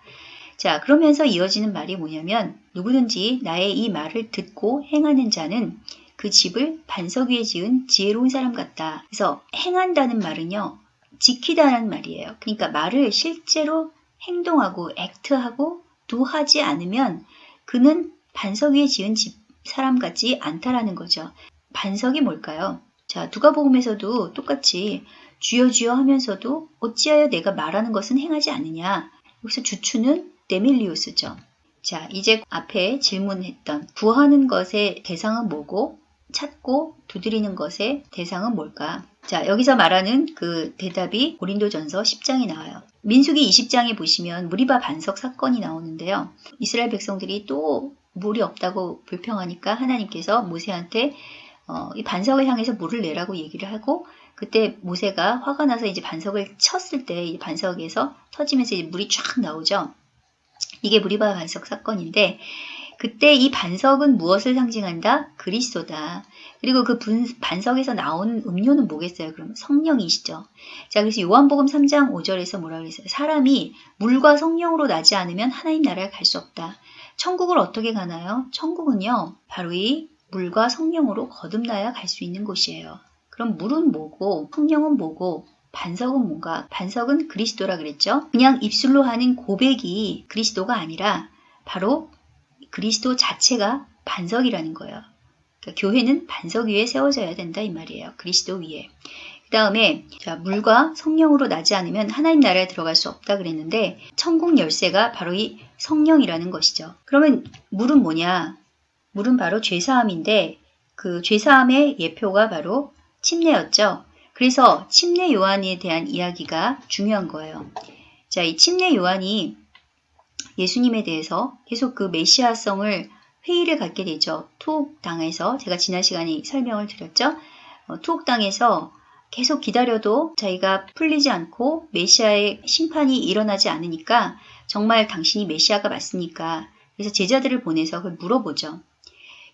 자, 그러면서 이어지는 말이 뭐냐면 누구든지 나의 이 말을 듣고 행하는 자는 그 집을 반석 위에 지은 지혜로운 사람 같다. 그래서 행한다는 말은요. 지키다는 말이에요. 그러니까 말을 실제로 행동하고 액트하고 도하지 않으면 그는 반석 위에 지은 집 사람 같지 않다라는 거죠. 반석이 뭘까요? 자, 누가복음에서도 똑같이 주여 주여 하면서도 어찌하여 내가 말하는 것은 행하지 않느냐. 여기서 주추는 데밀리우스죠. 자, 이제 앞에 질문했던 구하는 것의 대상은 뭐고 찾고 두드리는 것의 대상은 뭘까? 자, 여기서 말하는 그 대답이 고린도전서 10장에 나와요. 민수기 20장에 보시면 무리바 반석 사건이 나오는데요. 이스라엘 백성들이 또 물이 없다고 불평하니까 하나님께서 모세한테 어, 이 반석을 향해서 물을 내라고 얘기를 하고 그때 모세가 화가 나서 이제 반석을 쳤을 때 이 반석에서 터지면서 이제 물이 쫙 나오죠. 이게 무리바 반석 사건인데 그때 이 반석은 무엇을 상징한다? 그리스도다. 그리고 그 분, 반석에서 나온 음료는 뭐겠어요? 그럼 성령이시죠. 자, 그래서 요한복음 3장 5절에서 뭐라 그랬어요? 사람이 물과 성령으로 나지 않으면 하나님 나라에 갈 수 없다. 천국을 어떻게 가나요? 천국은요, 바로 이 물과 성령으로 거듭나야 갈 수 있는 곳이에요. 그럼 물은 뭐고 성령은 뭐고 반석은 뭔가? 반석은 그리스도라 그랬죠. 그냥 입술로 하는 고백이 그리스도가 아니라 바로 그리스도 자체가 반석이라는 거예요. 그러니까 교회는 반석 위에 세워져야 된다 이 말이에요. 그리스도 위에. 다음에 자, 물과 성령으로 나지 않으면 하나님 나라에 들어갈 수 없다 그랬는데 천국 열쇠가 바로 이 성령이라는 것이죠. 그러면 물은 뭐냐? 물은 바로 죄사함인데 그 죄사함의 예표가 바로 침례였죠. 그래서 침례 요한에 대한 이야기가 중요한 거예요. 자, 이 침례 요한이 예수님에 대해서 계속 그 메시아성을 회의를 갖게 되죠. 투옥당에서 제가 지난 시간에 설명을 드렸죠. 어, 투옥당에서 계속 기다려도 자기가 풀리지 않고 메시아의 심판이 일어나지 않으니까 정말 당신이 메시아가 맞습니까? 그래서 제자들을 보내서 그걸 물어보죠.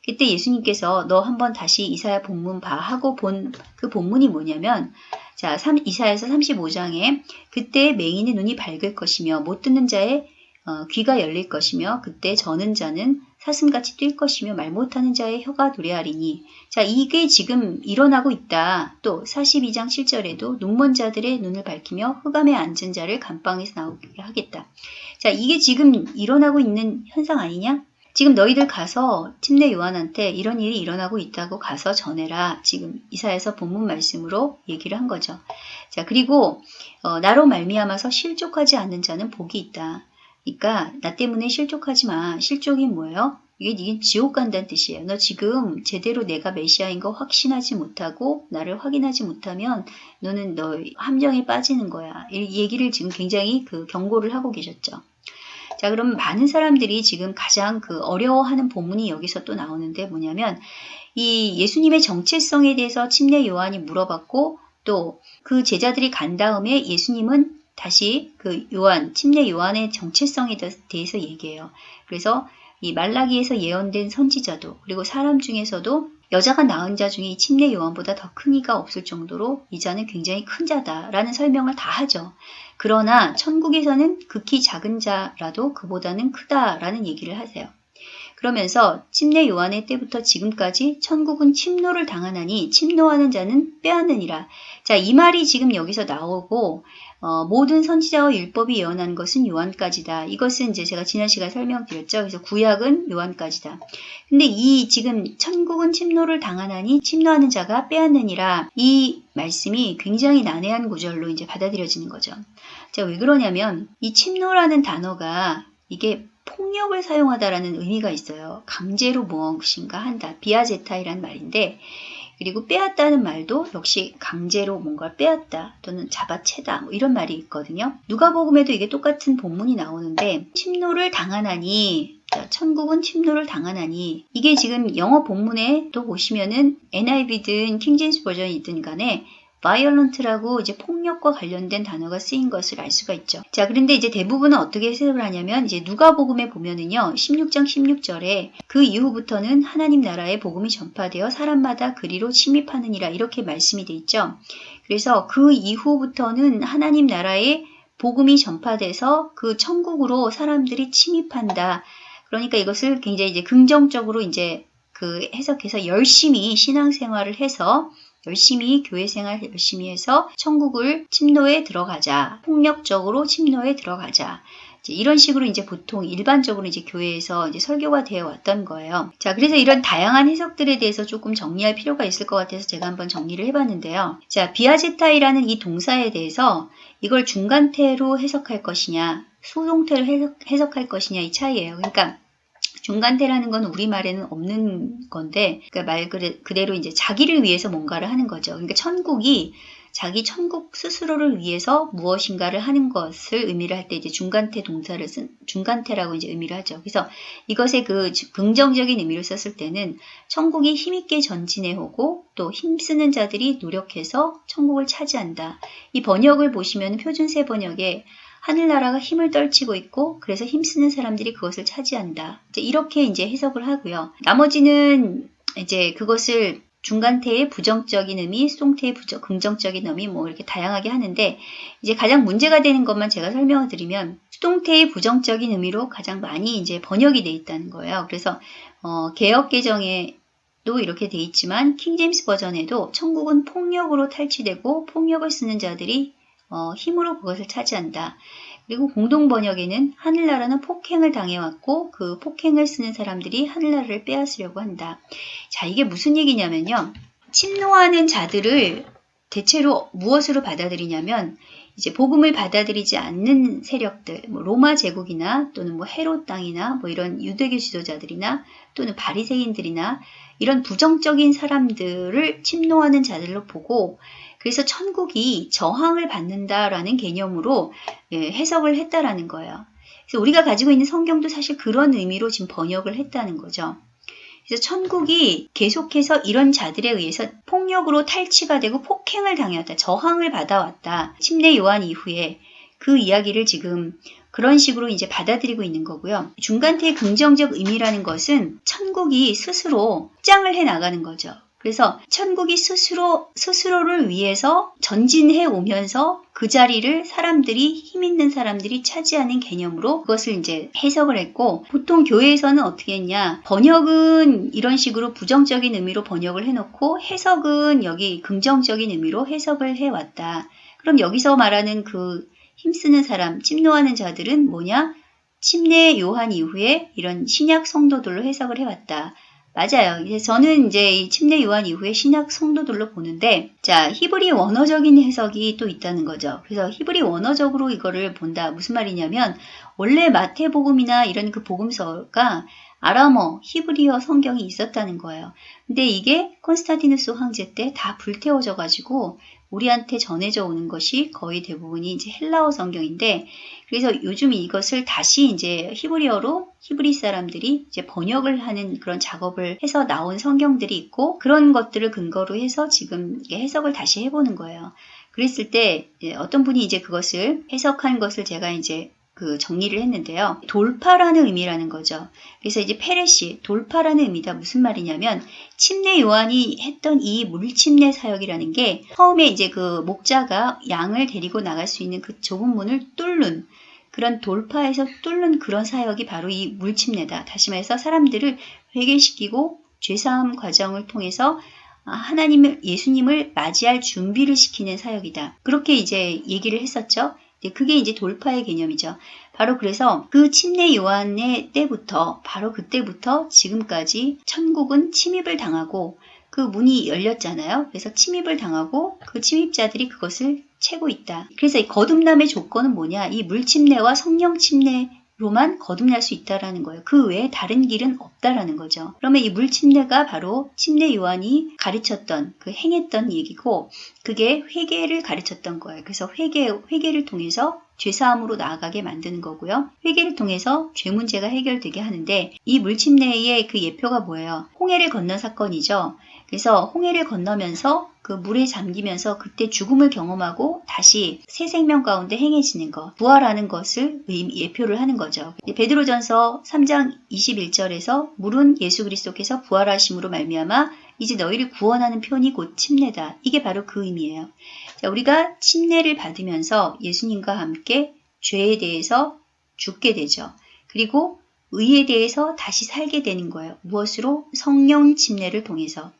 그때 예수님께서 너 한번 다시 이사야 본문 봐 하고 본 그 본문이 뭐냐면 자 3, 이사야서 35장에 그때 맹인의 눈이 밝을 것이며 못 듣는 자의 어, 귀가 열릴 것이며 그때 저는 자는 사슴같이 뛸 것이며 말 못하는 자의 혀가 노래하리니 자 이게 지금 일어나고 있다. 또 42장 7절에도 눈먼 자들의 눈을 밝히며 흑암에 앉은 자를 감방에서 나오게 하겠다. 자 이게 지금 일어나고 있는 현상 아니냐? 지금 너희들 가서 침례 요한한테 이런 일이 일어나고 있다고 가서 전해라. 지금 이사에서 본문 말씀으로 얘기를 한 거죠. 자 그리고 어, 나로 말미암아서 실족하지 않는 자는 복이 있다. 그러니까 나 때문에 실족하지 마. 실족이 뭐예요? 이게 네 지옥 간다는 뜻이에요. 너 지금 제대로 내가 메시아인 거 확신하지 못하고 나를 확인하지 못하면 너는 너 함정에 빠지는 거야. 이 얘기를 지금 굉장히 그 경고를 하고 계셨죠. 자, 그럼 많은 사람들이 지금 가장 그 어려워하는 본문이 여기서 또 나오는데 뭐냐면 이 예수님의 정체성에 대해서 침례 요한이 물어봤고 또 그 제자들이 간 다음에 예수님은 다시 그 요한, 침례 요한의 정체성에 대해서 얘기해요. 그래서 이 말라기에서 예언된 선지자도 그리고 사람 중에서도 여자가 낳은 자 중에 이 침례 요한보다 더 큰 이가 없을 정도로 이 자는 굉장히 큰 자다라는 설명을 다 하죠. 그러나 천국에서는 극히 작은 자라도 그보다는 크다라는 얘기를 하세요. 그러면서 침례 요한의 때부터 지금까지 천국은 침노를 당하나니 침노하는 자는 빼앗느니라. 자, 이 말이 지금 여기서 나오고 어, 모든 선지자와 율법이 예언한 것은 요한까지다. 이것은 이제 제가 지난 시간에 설명드렸죠. 그래서 구약은 요한까지다. 근데 이 지금 천국은 침노를 당하나니 침노하는 자가 빼앗느니라. 이 말씀이 굉장히 난해한 구절로 이제 받아들여지는 거죠. 자, 왜 그러냐면 이 침노라는 단어가 이게 폭력을 사용하다라는 의미가 있어요. 강제로 무엇인가 한다. 비아제타이란 말인데 그리고 빼앗다는 말도 역시 강제로 뭔가를 빼앗다 또는 잡아채다 뭐 이런 말이 있거든요. 누가복음에도 이게 똑같은 본문이 나오는데 침노를 당하나니 천국은 침노를 당하나니 이게 지금 영어 본문에 또 보시면은 NIV든 킹제임스 버전이든 간에 violent라고 이제 폭력과 관련된 단어가 쓰인 것을 알 수가 있죠. 자, 그런데 이제 대부분은 어떻게 해석을 하냐면 이제 누가복음에 보면은요. 16장 16절에 그 이후부터는 하나님 나라의 복음이 전파되어 사람마다 그리로 침입하느니라 이렇게 말씀이 돼 있죠. 그래서 그 이후부터는 하나님 나라의 복음이 전파돼서 그 천국으로 사람들이 침입한다. 그러니까 이것을 굉장히 이제 긍정적으로 이제 그 해석해서 열심히 신앙생활을 해서 열심히 교회 생활 열심히 해서 천국을 침노에 들어가자. 폭력적으로 침노에 들어가자. 이런 식으로 이제 보통 일반적으로 이제 교회에서 이제 설교가 되어 왔던 거예요. 자, 그래서 이런 다양한 해석들에 대해서 조금 정리할 필요가 있을 것 같아서 제가 한번 정리를 해봤는데요. 자, 비아제타이라는 이 동사에 대해서 이걸 중간태로 해석할 것이냐, 수동태로 해석, 해석할 것이냐 이 차이예요. 그러니까 중간태라는 건 우리말에는 없는 건데 그러니까 말 그대로 이제 자기를 위해서 뭔가를 하는 거죠. 그러니까 천국이 자기 천국 스스로를 위해서 무엇인가를 하는 것을 의미를 할 때 이제 중간태 동사를 쓴 중간태라고 이제 의미를 하죠. 그래서 이것의 그 긍정적인 의미를 썼을 때는 천국이 힘있게 전진해 오고 또 힘쓰는 자들이 노력해서 천국을 차지한다. 이 번역을 보시면 표준세 번역에 하늘나라가 힘을 떨치고 있고 그래서 힘쓰는 사람들이 그것을 차지한다. 이렇게 이제 해석을 하고요. 나머지는 이제 그것을 중간태의 부정적인 의미, 수동태의 부정, 긍정적인 의미 뭐 이렇게 다양하게 하는데 이제 가장 문제가 되는 것만 제가 설명을 드리면 수동태의 부정적인 의미로 가장 많이 이제 번역이 돼 있다는 거예요. 그래서 어, 개혁 개정에 도 이렇게 돼 있지만 킹제임스 버전에도 천국은 폭력으로 탈취되고 폭력을 쓰는 자들이 어, 힘으로 그것을 차지한다. 그리고 공동 번역에는 하늘나라는 폭행을 당해왔고 그 폭행을 쓰는 사람들이 하늘나라를 빼앗으려고 한다. 자, 이게 무슨 얘기냐면요. 침노하는 자들을 대체로 무엇으로 받아들이냐면 이제 복음을 받아들이지 않는 세력들, 뭐 로마 제국이나 또는 뭐 헤롯 땅이나 뭐 이런 유대교 지도자들이나 또는 바리새인들이나 이런 부정적인 사람들을 침노하는 자들로 보고 그래서 천국이 저항을 받는다라는 개념으로 예, 해석을 했다라는 거예요. 그래서 우리가 가지고 있는 성경도 사실 그런 의미로 지금 번역을 했다는 거죠. 그래서 천국이 계속해서 이런 자들에 의해서 폭력으로 탈취가 되고 폭행을 당해왔다. 저항을 받아왔다. 침례 요한 이후에 그 이야기를 지금 그런 식으로 이제 받아들이고 있는 거고요. 중간태의 긍정적 의미라는 것은 천국이 스스로 확장을 해 나가는 거죠. 그래서 천국이 스스로 스스로를 위해서 전진해 오면서 그 자리를 사람들이 힘 있는 사람들이 차지하는 개념으로 그것을 이제 해석을 했고 보통 교회에서는 어떻게 했냐 번역은 이런 식으로 부정적인 의미로 번역을 해놓고 해석은 여기 긍정적인 의미로 해석을 해왔다. 그럼 여기서 말하는 그 힘쓰는 사람, 침노하는 자들은 뭐냐? 침례 요한 이후에 이런 신약 성도들로 해석을 해왔다. 맞아요. 이제 저는 이제 이 침례 요한 이후에 신약 성도들로 보는데, 자, 히브리 원어적인 해석이 또 있다는 거죠. 그래서 히브리 원어적으로 이거를 본다. 무슨 말이냐면, 원래 마태복음이나 이런 그 복음서가 아람어, 히브리어 성경이 있었다는 거예요. 근데 이게 콘스탄티누스 황제 때 다 불태워져 가지고 우리한테 전해져 오는 것이 거의 대부분이 이제 헬라어 성경인데 그래서 요즘 이것을 다시 이제 히브리어로 히브리 사람들이 이제 번역을 하는 그런 작업을 해서 나온 성경들이 있고 그런 것들을 근거로 해서 지금 해석을 다시 해보는 거예요. 그랬을 때 어떤 분이 이제 그것을 해석한 것을 제가 이제 그 정리를 했는데요. 돌파라는 의미라는 거죠. 그래서 이제 페레시, 돌파라는 의미다. 무슨 말이냐면, 침례 요한이 했던 이 물침례 사역이라는 게 처음에 이제 그 목자가 양을 데리고 나갈 수 있는 그 좁은 문을 뚫는 그런 돌파에서 뚫는 그런 사역이 바로 이 물침례다. 다시 말해서 사람들을 회개시키고 죄사함 과정을 통해서 하나님을, 예수님을 맞이할 준비를 시키는 사역이다. 그렇게 이제 얘기를 했었죠. 그게 이제 돌파의 개념이죠. 바로 그래서 그 침례 요한의 때부터 바로 그때부터 지금까지 천국은 침입을 당하고 그 문이 열렸잖아요. 그래서 침입을 당하고 그 침입자들이 그것을 채고 있다. 그래서 이 거듭남의 조건은 뭐냐? 이 물침례와 성령 침례 로만 거듭날 수 있다라는 거예요. 그 외에 다른 길은 없다라는 거죠. 그러면 이 물침례가 바로 침례 요한이 가르쳤던 그 행했던 얘기고 그게 회개를 가르쳤던 거예요. 그래서 회개 회개를 통해서 죄사함으로 나아가게 만드는 거고요. 회개를 통해서 죄 문제가 해결되게 하는데 이 물침례의 그 예표가 뭐예요? 홍해를 건넌 사건이죠. 그래서 홍해를 건너면서 그 물에 잠기면서 그때 죽음을 경험하고 다시 새 생명 가운데 행해지는 것, 부활하는 것을 예표를 하는 거죠. 베드로전서 3장 21절에서 물은 예수 그리스도께서 부활하심으로 말미암아 이제 너희를 구원하는 편이 곧 침례다. 이게 바로 그 의미예요. 자, 우리가 침례를 받으면서 예수님과 함께 죄에 대해서 죽게 되죠. 그리고 의에 대해서 다시 살게 되는 거예요. 무엇으로? 성령 침례를 통해서.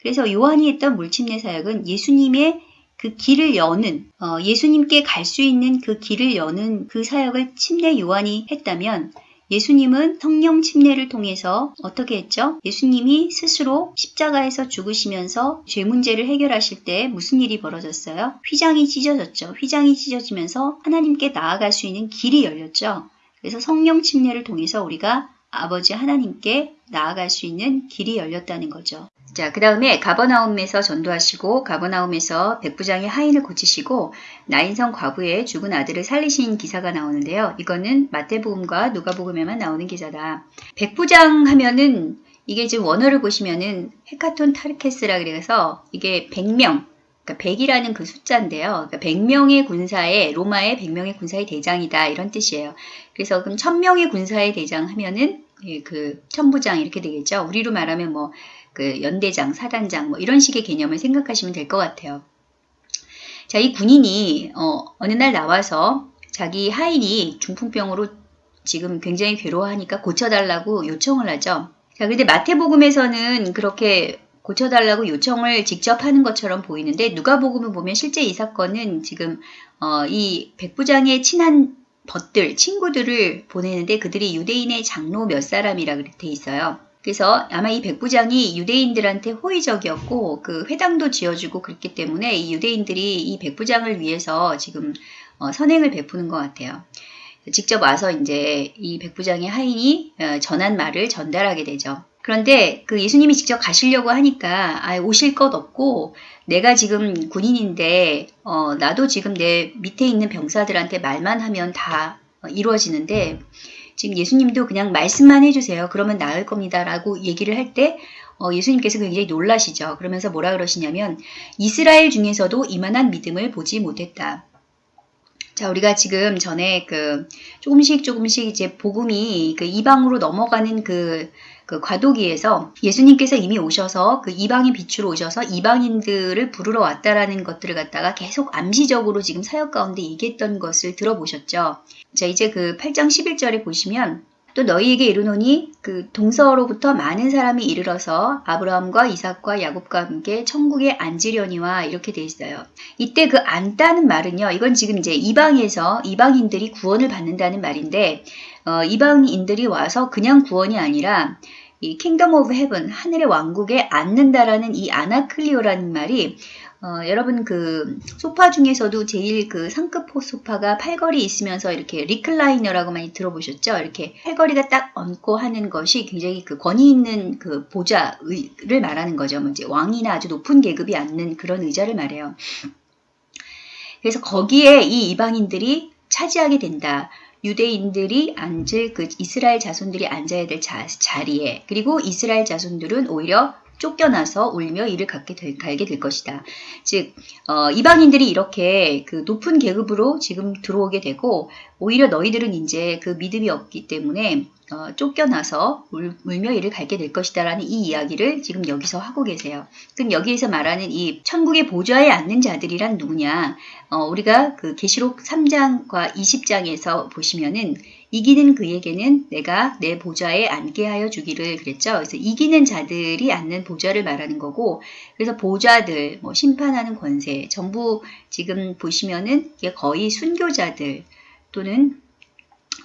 그래서 요한이 했던 물침례 사역은 예수님의 그 길을 여는 어, 예수님께 갈 수 있는 그 길을 여는 그 사역을 침례 요한이 했다면 예수님은 성령 침례를 통해서 어떻게 했죠? 예수님이 스스로 십자가에서 죽으시면서 죄 문제를 해결하실 때 무슨 일이 벌어졌어요? 휘장이 찢어졌죠. 휘장이 찢어지면서 하나님께 나아갈 수 있는 길이 열렸죠. 그래서 성령 침례를 통해서 우리가 아버지 하나님께 나아갈 수 있는 길이 열렸다는 거죠. 자, 그 다음에 가버나움에서 전도하시고 가버나움에서 백부장의 하인을 고치시고 나인성 과부의 죽은 아들을 살리신 기사가 나오는데요. 이거는 마태복음과 누가복음에만 나오는 기사다. 백부장 하면은 이게 지금 원어를 보시면은 헤카톤 타르케스라 그래서 이게 100명, 그러니까 100이라는 그 숫자인데요. 그러니까 100명의 군사의 로마의 100명의 군사의 대장이다 이런 뜻이에요. 그래서 그럼 1000명의 군사의 대장 하면은 예, 그 천부장 이렇게 되겠죠. 우리로 말하면 뭐 그 연대장, 사단장 뭐 이런 식의 개념을 생각하시면 될 것 같아요. 자, 이 군인이 어, 어느 날 나와서 자기 하인이 중풍병으로 지금 굉장히 괴로워하니까 고쳐달라고 요청을 하죠. 자, 근데 마태복음에서는 그렇게 고쳐달라고 요청을 직접 하는 것처럼 보이는데 누가복음을 보면 실제 이 사건은 지금 어, 이 백부장의 친한 벗들, 친구들을 보내는데 그들이 유대인의 장로 몇 사람이라 돼 있어요. 그래서 아마 이 백부장이 유대인들한테 호의적이었고 그 회당도 지어주고 그랬기 때문에 이 유대인들이 이 백부장을 위해서 지금 어, 선행을 베푸는 것 같아요. 직접 와서 이제 이 백부장의 하인이 어, 전한 말을 전달하게 되죠. 그런데 그 예수님이 직접 가시려고 하니까 아, 오실 것 없고 내가 지금 군인인데 어, 나도 지금 내 밑에 있는 병사들한테 말만 하면 다 어, 이루어지는데 지금 예수님도 그냥 말씀만 해주세요. 그러면 나을 겁니다. 라고 얘기를 할때 어, 예수님께서 굉장히 놀라시죠. 그러면서 뭐라 그러시냐면 이스라엘 중에서도 이만한 믿음을 보지 못했다. 자, 우리가 지금 전에 그 조금씩 조금씩 이제 복음이 그 이방으로 넘어가는 그, 그 과도기에서 예수님께서 이미 오셔서 그 이방인 빛으로 오셔서 이방인들을 부르러 왔다라는 것들을 갖다가 계속 암시적으로 지금 사역 가운데 얘기했던 것을 들어보셨죠. 자, 이제 그 8장 11절에 보시면 또 너희에게 이르노니 그 동서로부터 많은 사람이 이르러서 아브라함과 이삭과 야곱과 함께 천국에 앉으려니와 이렇게 돼 있어요. 이때 그 앉다는 말은요. 이건 지금 이제 이방에서 이방인들이 구원을 받는다는 말인데 어, 이방인들이 와서 그냥 구원이 아니라 이 kingdom of heaven 하늘의 왕국에 앉는다라는 이 아나클리노라는 말이 어, 여러분 그 소파 중에서도 제일 그 상급 소파가 팔걸이 있으면서 이렇게 리클라이너라고 많이 들어보셨죠? 이렇게 팔걸이가 딱 얹고 하는 것이 굉장히 그 권위 있는 그 보좌를 말하는 거죠. 뭐 이제 왕이나 아주 높은 계급이 앉는 그런 의자를 말해요. 그래서 거기에 이 이방인들이 차지하게 된다. 유대인들이 앉을 그 이스라엘 자손들이 앉아야 될 자, 자리에. 그리고 이스라엘 자손들은 오히려 쫓겨나서 울며 이를 갖게 될, 갈게 될 것이다. 즉 어, 이방인들이 이렇게 그 높은 계급으로 지금 들어오게 되고 오히려 너희들은 이제 그 믿음이 없기 때문에 어, 쫓겨나서 울, 울며 이를 갈게 될 것이다 라는 이 이야기를 지금 여기서 하고 계세요. 그럼 여기에서 말하는 이 천국의 보좌에 앉는 자들이란 누구냐? 어, 우리가 그 계시록 3장과 20장에서 보시면은 이기는 그에게는 내가 내 보좌에 앉게 하여 주기를 그랬죠. 그래서 이기는 자들이 앉는 보좌를 말하는 거고, 그래서 보좌들, 뭐 심판하는 권세, 전부 지금 보시면은 이게 거의 순교자들 또는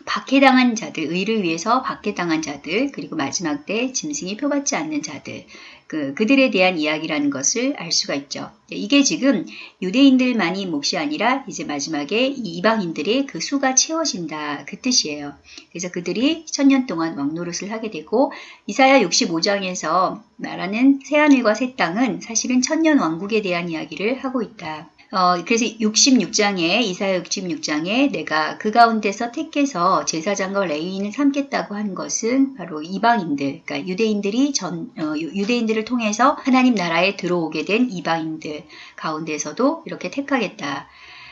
박해당한 자들, 의를 위해서 박해당한 자들, 그리고 마지막 때 짐승이 표받지 않는 자들, 그, 그들에 대한 이야기라는 것을 알 수가 있죠. 이게 지금 유대인들만이 몫이 아니라 이제 마지막에 이방인들의 그 수가 채워진다. 그 뜻이에요. 그래서 그들이 천년 동안 왕노릇을 하게 되고 이사야 65장에서 말하는 새하늘과 새 땅은 사실은 천년 왕국에 대한 이야기를 하고 있다. 어, 그래서 66장에 이사야 66장에 내가 그 가운데서 택해서 제사장과 레위인을 삼겠다고 한 것은 바로 이방인들, 그러니까 유대인들이 전 어, 유대인들을 통해서 하나님 나라에 들어오게 된 이방인들 가운데서도 이렇게 택하겠다.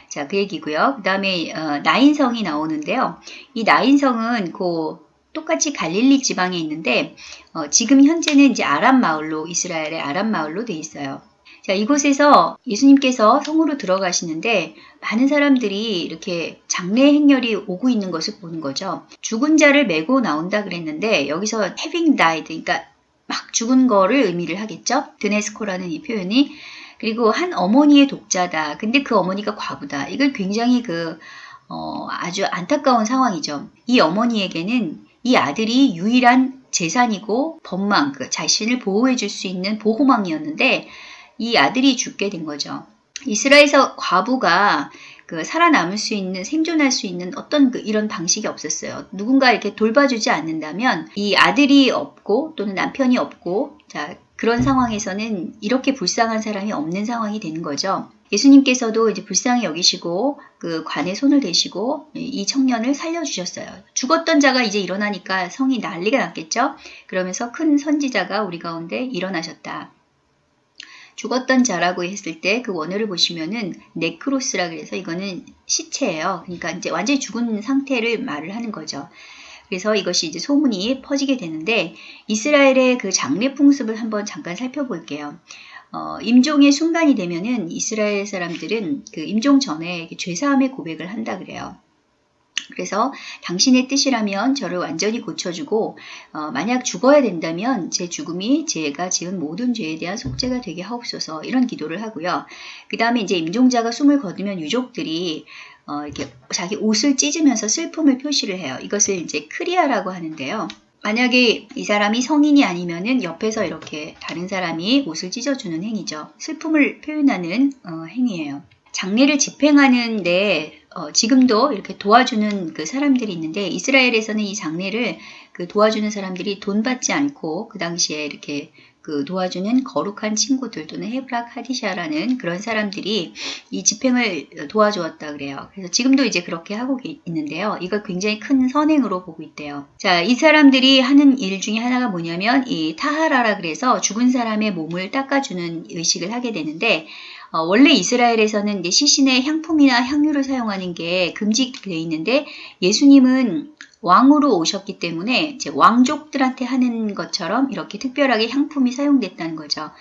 자, 그 얘기고요. 그 다음에 어, 나인성이 나오는데요. 이 나인성은 그 똑같이 갈릴리 지방에 있는데 어, 지금 현재는 이제 아람 마을로 이스라엘의 아람 마을로 돼 있어요. 자, 이곳에서 예수님께서 성으로 들어가시는데 많은 사람들이 이렇게 장례 행렬이 오고 있는 것을 보는 거죠. 죽은 자를 메고 나온다 그랬는데 여기서 having died, 그러니까 막 죽은 거를 의미를 하겠죠. 드네스코라는 이 표현이. 그리고 한 어머니의 독자다. 근데 그 어머니가 과부다. 이걸 굉장히 그, 어, 아주 안타까운 상황이죠. 이 어머니에게는 이 아들이 유일한 재산이고 법망, 그 자신을 보호해 줄 수 있는 보호망이었는데 이 아들이 죽게 된 거죠. 이스라엘에서 과부가 그 살아남을 수 있는 생존할 수 있는 어떤 그 이런 방식이 없었어요. 누군가 이렇게 돌봐주지 않는다면 이 아들이 없고 또는 남편이 없고 자 그런 상황에서는 이렇게 불쌍한 사람이 없는 상황이 되는 거죠. 예수님께서도 이제 불쌍히 여기시고 그 관에 손을 대시고 이 청년을 살려주셨어요. 죽었던 자가 이제 일어나니까 성이 난리가 났겠죠. 그러면서 큰 선지자가 우리 가운데 일어나셨다. 죽었던 자라고 했을 때 그 원어를 보시면은 네크로스라 그래서 이거는 시체예요. 그러니까 이제 완전히 죽은 상태를 말을 하는 거죠. 그래서 이것이 이제 소문이 퍼지게 되는데 이스라엘의 그 장례 풍습을 한번 잠깐 살펴볼게요. 어, 임종의 순간이 되면은 이스라엘 사람들은 그 임종 전에 죄사함의 고백을 한다 그래요. 그래서 당신의 뜻이라면 저를 완전히 고쳐주고 어, 만약 죽어야 된다면 제 죽음이 제가 지은 모든 죄에 대한 속죄가 되게 하옵소서 이런 기도를 하고요. 그 다음에 이제 임종자가 숨을 거두면 유족들이 어, 이렇게 자기 옷을 찢으면서 슬픔을 표시를 해요. 이것을 이제 크리아라고 하는데요. 만약에 이 사람이 성인이 아니면은 옆에서 이렇게 다른 사람이 옷을 찢어주는 행위죠. 슬픔을 표현하는 어, 행위예요. 장례를 집행하는데 어, 지금도 이렇게 도와주는 그 사람들이 있는데 이스라엘에서는 이 장례를 그 도와주는 사람들이 돈 받지 않고 그 당시에 이렇게 그 도와주는 거룩한 친구들 또는 헤브락 하디샤라는 그런 사람들이 이 집행을 도와주었다 그래요. 그래서 지금도 이제 그렇게 하고 있는데요. 이걸 굉장히 큰 선행으로 보고 있대요. 자, 이 사람들이 하는 일 중에 하나가 뭐냐면 이 타하라라 그래서 죽은 사람의 몸을 닦아주는 의식을 하게 되는데 어, 원래 이스라엘에서는 이제 시신의 향품이나 향유를 사용하는 게 금지되어 있는데 예수님은 왕으로 오셨기 때문에 이제 왕족들한테 하는 것처럼 이렇게 특별하게 향품이 사용됐다는 거죠.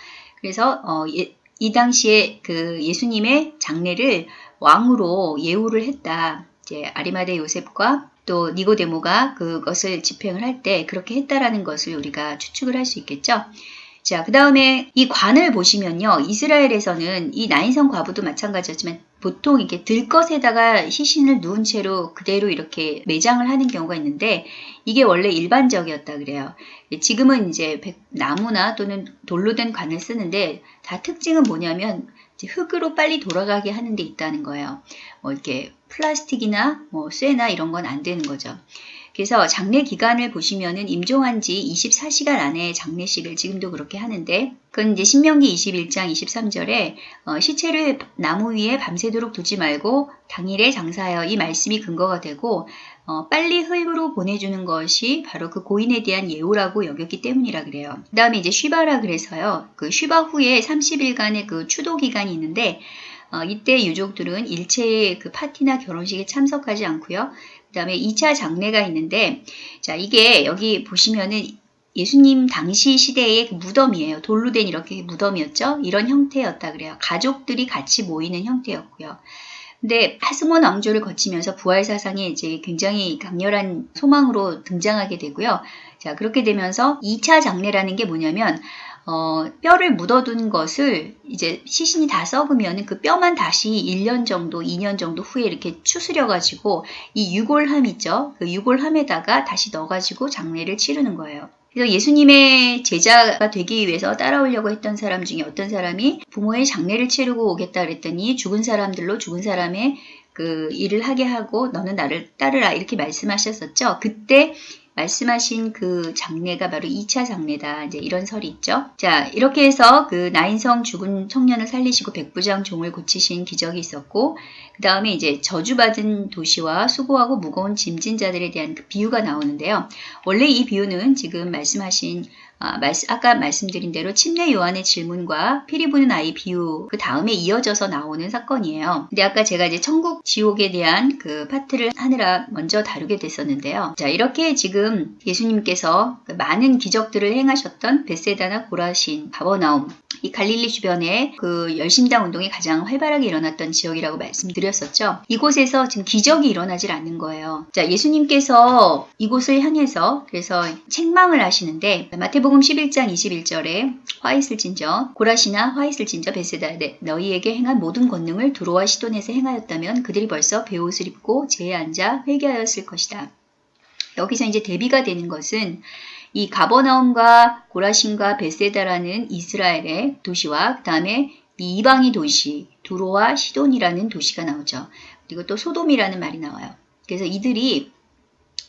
그래서 어, 예, 이 당시에 그 예수님의 장례를 왕으로 예우를 했다. 이제 아리마대 요셉과 또 니고데모가 그것을 집행을 할 때 그렇게 했다라는 것을 우리가 추측을 할 수 있겠죠. 자, 그 다음에 이 관을 보시면요. 이스라엘에서는 이 나인성 과부도 마찬가지였지만 보통 이렇게 들것에다가 시신을 누운 채로 그대로 이렇게 매장을 하는 경우가 있는데 이게 원래 일반적이었다 그래요. 지금은 이제 나무나 또는 돌로 된 관을 쓰는데 다 특징은 뭐냐면 흙으로 빨리 돌아가게 하는 데 있다는 거예요. 뭐 이렇게 플라스틱이나 뭐 쇠나 이런 건 안 되는 거죠. 그래서 장례 기간을 보시면은 임종한 지 24시간 안에 장례식을 지금도 그렇게 하는데 그건 이제 신명기 21장 23절에 어, 시체를 나무 위에 밤새도록 두지 말고 당일에 장사하여 이 말씀이 근거가 되고 어, 빨리 흙으로 보내주는 것이 바로 그 고인에 대한 예우라고 여겼기 때문이라 그래요. 그 다음에 이제 쉬바라 그래서요. 그 쉬바 후에 30일간의 그 추도 기간이 있는데 어, 이때 유족들은 일체의 그 파티나 결혼식에 참석하지 않고요. 그 다음에 2차 장례가 있는데, 자, 이게 여기 보시면은 예수님 당시 시대의 그 무덤이에요. 돌로 된 이렇게 무덤이었죠. 이런 형태였다 그래요. 가족들이 같이 모이는 형태였고요. 근데 하스몬 왕조를 거치면서 부활 사상이 이제 굉장히 강렬한 소망으로 등장하게 되고요. 자, 그렇게 되면서 2차 장례라는 게 뭐냐면 어, 뼈를 묻어둔 것을 이제 시신이 다 썩으면 그 뼈만 다시 1년 정도, 2년 정도 후에 이렇게 추스려가지고 이 유골함 있죠? 그 유골함에다가 다시 넣어가지고 장례를 치르는 거예요. 그래서 예수님의 제자가 되기 위해서 따라오려고 했던 사람 중에 어떤 사람이 부모의 장례를 치르고 오겠다 그랬더니 죽은 사람들로 죽은 사람의 그 일을 하게 하고 너는 나를 따르라 이렇게 말씀하셨었죠. 그때 말씀하신 그 장례가 바로 2차 장례다. 이제 이런 설이 있죠. 자, 이렇게 해서 그 나인성 죽은 청년을 살리시고 백부장 종을 고치신 기적이 있었고, 그 다음에 이제 저주받은 도시와 수고하고 무거운 짐진 자들에 대한 그 비유가 나오는데요. 원래 이 비유는 지금 말씀하신 아, 까 말씀드린 대로 침례 요한의 질문과 피리 부는 아이 비유 그 다음에 이어져서 나오는 사건이에요. 근데 아까 제가 이제 천국 지옥에 대한 그 파트를 하느라 먼저 다루게 됐었는데요. 자 이렇게 지금 예수님께서 그 많은 기적들을 행하셨던 베세다나 고라신, 바버나움 이 갈릴리 주변에 그 열심당 운동이 가장 활발하게 일어났던 지역이라고 말씀드렸었죠. 이곳에서 지금 기적이 일어나질 않는 거예요. 자, 예수님께서 이곳을 향해서 그래서 책망을 하시는데 마태복 음 11장 21절에 화 있을진저 고라시나 화 있을진저 베세다 네, 너희에게 행한 모든 권능을 두로와 시돈에서 행하였다면 그들이 벌써 배옷을 입고 제에 앉아 회개하였을 것이다. 여기서 이제 대비가 되는 것은 이 가버나움과 고라신과 베세다라는 이스라엘의 도시와 그 다음에 이방의 도시 두로와 시돈이라는 도시가 나오죠. 그리고 또 소돔이라는 말이 나와요. 그래서 이들이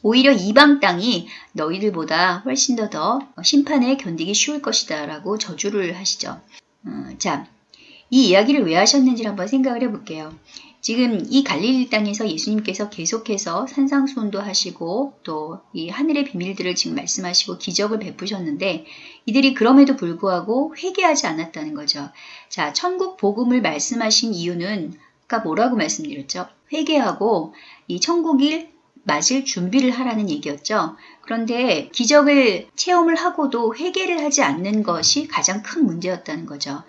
오히려 이방 땅이 너희들보다 훨씬 더 더 심판에 견디기 쉬울 것이다 라고 저주를 하시죠. 어, 자, 이 이야기를 왜 하셨는지 한번 생각을 해볼게요. 지금 이 갈릴리 땅에서 예수님께서 계속해서 산상수훈도 하시고 또 이 하늘의 비밀들을 지금 말씀하시고 기적을 베푸셨는데 이들이 그럼에도 불구하고 회개하지 않았다는 거죠. 자, 천국 복음을 말씀하신 이유는 아까 뭐라고 말씀드렸죠? 회개하고 이 천국일 맞을 준비를 하라는 얘기였죠. 그런데 기적을 체험을 하고도 회개를 하지 않는 것이 가장 큰 문제였다는 거죠.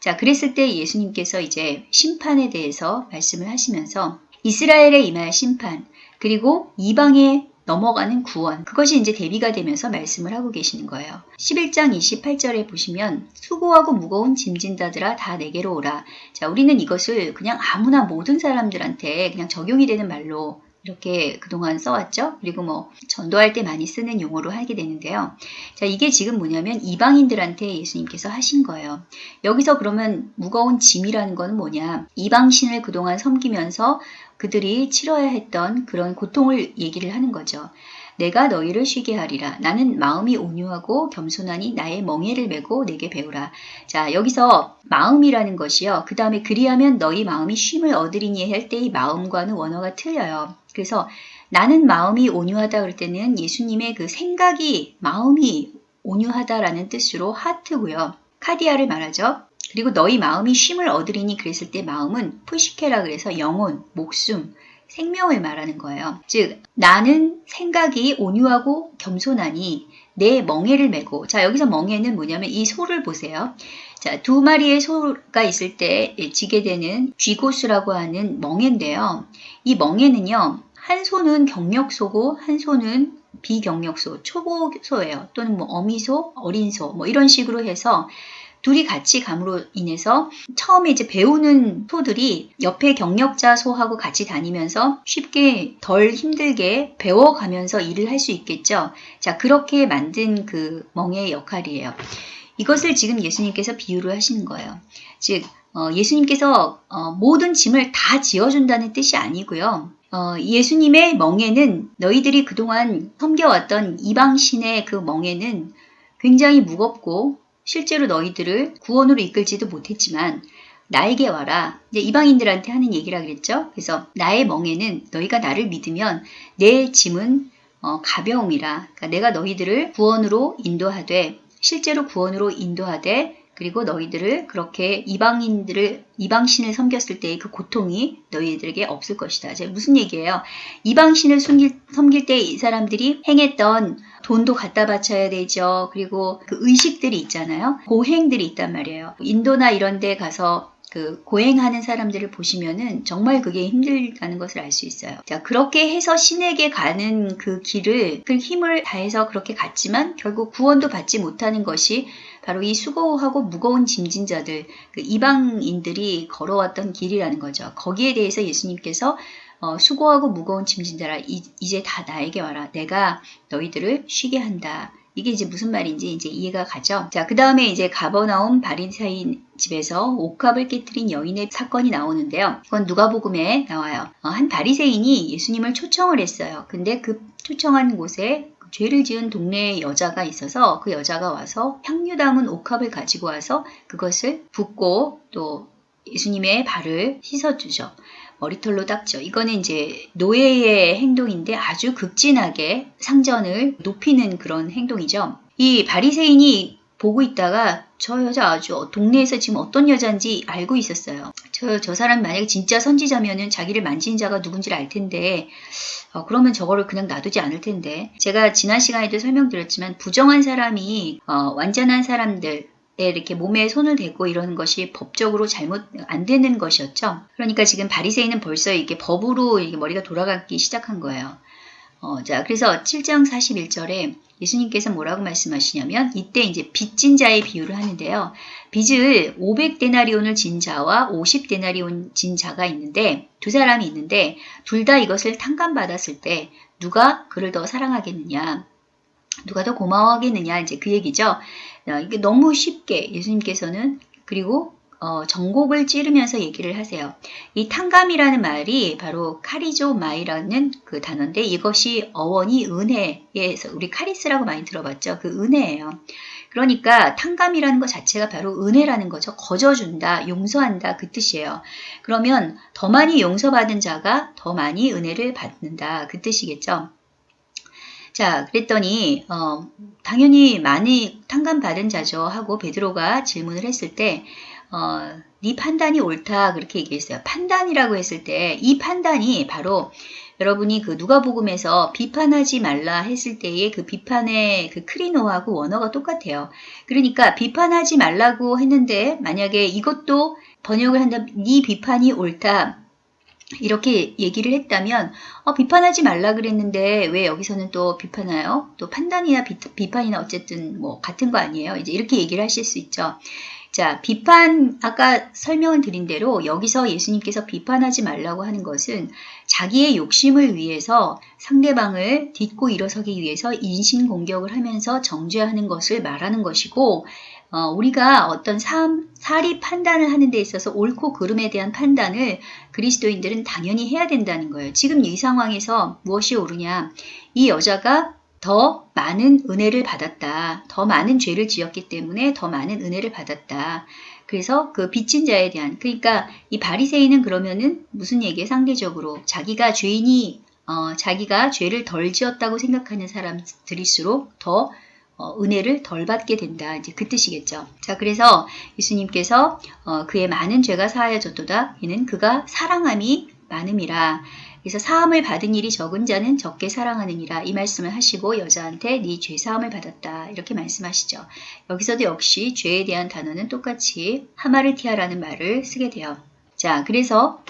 자, 그랬을 때 예수님께서 이제 심판에 대해서 말씀을 하시면서 이스라엘에 임할 심판, 그리고 이방에 넘어가는 구원, 그것이 이제 대비가 되면서 말씀을 하고 계시는 거예요. 11장 28절에 보시면 수고하고 무거운 짐진다들아 다 내게로 오라. 자, 우리는 이것을 그냥 아무나 모든 사람들한테 그냥 적용이 되는 말로 이렇게 그동안 써왔죠. 그리고 뭐 전도할 때 많이 쓰는 용어로 하게 되는데요. 자, 이게 지금 뭐냐면 이방인들한테 예수님께서 하신 거예요. 여기서 그러면 무거운 짐이라는 건 뭐냐? 이방신을 그동안 섬기면서 그들이 치러야 했던 그런 고통을 얘기를 하는 거죠. 내가 너희를 쉬게 하리라. 나는 마음이 온유하고 겸손하니 나의 멍에를 메고 내게 배우라. 자, 여기서 마음이라는 것이요. 그 다음에 그리하면 너희 마음이 쉼을 얻으리니 할 때 이 마음과는 원어가 틀려요. 그래서 나는 마음이 온유하다 그럴 때는 예수님의 그 생각이 마음이 온유하다라는 뜻으로 하트고요. 카디아를 말하죠. 그리고 너희 마음이 쉼을 얻으리니 그랬을 때 마음은 푸시케라 그래서 영혼, 목숨, 생명을 말하는 거예요. 즉, 나는 생각이 온유하고 겸손하니 내 멍에를 메고, 자, 여기서 멍에는 뭐냐면 이 소를 보세요. 자, 두 마리의 소가 있을 때 지게 되는 쥐고수라고 하는 멍에인데요. 이 멍에는요, 한 소는 경력소고 한 소는 비경력소, 초보소예요. 또는 뭐 어미소, 어린소, 뭐 이런 식으로 해서 둘이 같이 감으로 인해서 처음에 이제 배우는 소들이 옆에 경력자 소하고 같이 다니면서 쉽게 덜 힘들게 배워가면서 일을 할 수 있겠죠. 자, 그렇게 만든 그 멍의 역할이에요. 이것을 지금 예수님께서 비유를 하시는 거예요. 즉, 어, 예수님께서 어, 모든 짐을 다 지어준다는 뜻이 아니고요. 어, 예수님의 멍에는 너희들이 그동안 섬겨왔던 이방신의 그 멍에는 굉장히 무겁고 실제로 너희들을 구원으로 이끌지도 못했지만 나에게 와라. 이제 이방인들한테 하는 얘기라 그랬죠. 그래서 나의 멍에는 너희가 나를 믿으면 내 짐은 어, 가벼움이라. 그러니까 내가 너희들을 구원으로 인도하되 실제로 구원으로 인도하되 그리고 너희들을 그렇게 이방인들을 이방신을 섬겼을 때의 그 고통이 너희들에게 없을 것이다. 제 무슨 얘기예요? 이방신을 숨길, 섬길 때 이 사람들이 행했던 돈도 갖다 바쳐야 되죠. 그리고 그 의식들이 있잖아요. 고행들이 있단 말이에요. 인도나 이런 데 가서 그 고행하는 사람들을 보시면은 정말 그게 힘들다는 것을 알 수 있어요. 자, 그렇게 해서 신에게 가는 그 길을 그 힘을 다해서 그렇게 갔지만 결국 구원도 받지 못하는 것이 바로 이 수고하고 무거운 짐진 자들, 그 이방인들이 걸어왔던 길이라는 거죠. 거기에 대해서 예수님께서 어, 수고하고 무거운 짐진 자라 이, 이제 다 나에게 와라. 내가 너희들을 쉬게 한다. 이게 이제 무슨 말인지 이제 이해가 가죠. 자, 그 다음에 이제 가버나움 바리사인 집에서 옥합을 깨뜨린 여인의 사건이 나오는데요. 그건 누가복음에 나와요. 어, 한 바리새인이 예수님을 초청을 했어요. 근데 그 초청한 곳에 죄를 지은 동네에 여자가 있어서 그 여자가 와서 향유 담은 옥합을 가지고 와서 그것을 붓고 또 예수님의 발을 씻어주죠. 머리털로 닦죠. 이거는 이제 노예의 행동인데 아주 극진하게 상전을 높이는 그런 행동이죠. 이 바리새인이 보고 있다가 저 여자 아주 동네에서 지금 어떤 여자인지 알고 있었어요. 저, 저 사람 만약에 진짜 선지자면은 자기를 만진 자가 누군지를 알 텐데, 어, 그러면 저거를 그냥 놔두지 않을 텐데. 제가 지난 시간에도 설명드렸지만, 부정한 사람이, 어, 완전한 사람들, 이렇게 몸에 손을 대고 이러는 것이 법적으로 잘못 안 되는 것이었죠. 그러니까 지금 바리새인은 벌써 이게 법으로 이게 머리가 돌아가기 시작한 거예요. 어, 자, 그래서 7장 41절에 예수님께서 뭐라고 말씀하시냐면 이때 이제 빚진 자의 비유를 하는데요. 빚을 500데나리온을 진 자와 50데나리온 진 자가 있는데 두 사람이 있는데 둘 다 이것을 탕감받았을 때 누가 그를 더 사랑하겠느냐? 누가 더 고마워하겠느냐? 이제 그 얘기죠. 어, 이게 너무 쉽게 예수님께서는 그리고 어, 전곡을 찌르면서 얘기를 하세요. 이 탕감이라는 말이 바로 카리조 마이라는 그 단어인데 이것이 어원이 은혜에서 우리 카리스라고 많이 들어봤죠. 그 은혜예요. 그러니까 탕감이라는 것 자체가 바로 은혜라는 거죠. 거저준다, 용서한다 그 뜻이에요. 그러면 더 많이 용서받은 자가 더 많이 은혜를 받는다 그 뜻이겠죠. 자, 그랬더니 어, 당연히 많이 탕감 받은 자죠 하고 베드로가 질문을 했을 때 어, 네 판단이 옳다 그렇게 얘기했어요. 판단이라고 했을 때 이 판단이 바로 여러분이 그 누가복음에서 비판하지 말라 했을 때의 그 비판의 그 크리노하고 원어가 똑같아요. 그러니까 비판하지 말라고 했는데 만약에 이것도 번역을 한다면 네 비판이 옳다. 이렇게 얘기를 했다면 어, 비판하지 말라 그랬는데 왜 여기서는 또 비판해요? 또 판단이나 비, 판이나 어쨌든 뭐 같은 거 아니에요? 이제 이렇게 얘기를 하실 수 있죠. 자, 비판, 아까 설명을 드린 대로 여기서 예수님께서 비판하지 말라고 하는 것은 자기의 욕심을 위해서 상대방을 딛고 일어서기 위해서 인신 공격을 하면서 정죄하는 것을 말하는 것이고, 어, 우리가 어떤 삶, 사리 판단을 하는 데 있어서 옳고 그름에 대한 판단을 그리스도인들은 당연히 해야 된다는 거예요. 지금 이 상황에서 무엇이 옳으냐. 이 여자가 더 많은 은혜를 받았다. 더 많은 죄를 지었기 때문에 더 많은 은혜를 받았다. 그래서 그 빚진 자에 대한 그러니까 이 바리새인은 그러면은 무슨 얘기에 상대적으로 자기가 죄인이 어, 자기가 죄를 덜 지었다고 생각하는 사람들일수록 더 어, 은혜를 덜 받게 된다. 이제 그 뜻이겠죠. 자, 그래서 예수님께서 어, 그의 많은 죄가 사하여졌도다. 이는 그가 사랑함이 많음이라. 그래서 사함을 받은 일이 적은 자는 적게 사랑하느니라 이 말씀을 하시고 여자한테 네 죄 사함을 받았다 이렇게 말씀하시죠. 여기서도 역시 죄에 대한 단어는 똑같이 하마르티아라는 말을 쓰게 돼요. 자, 그래서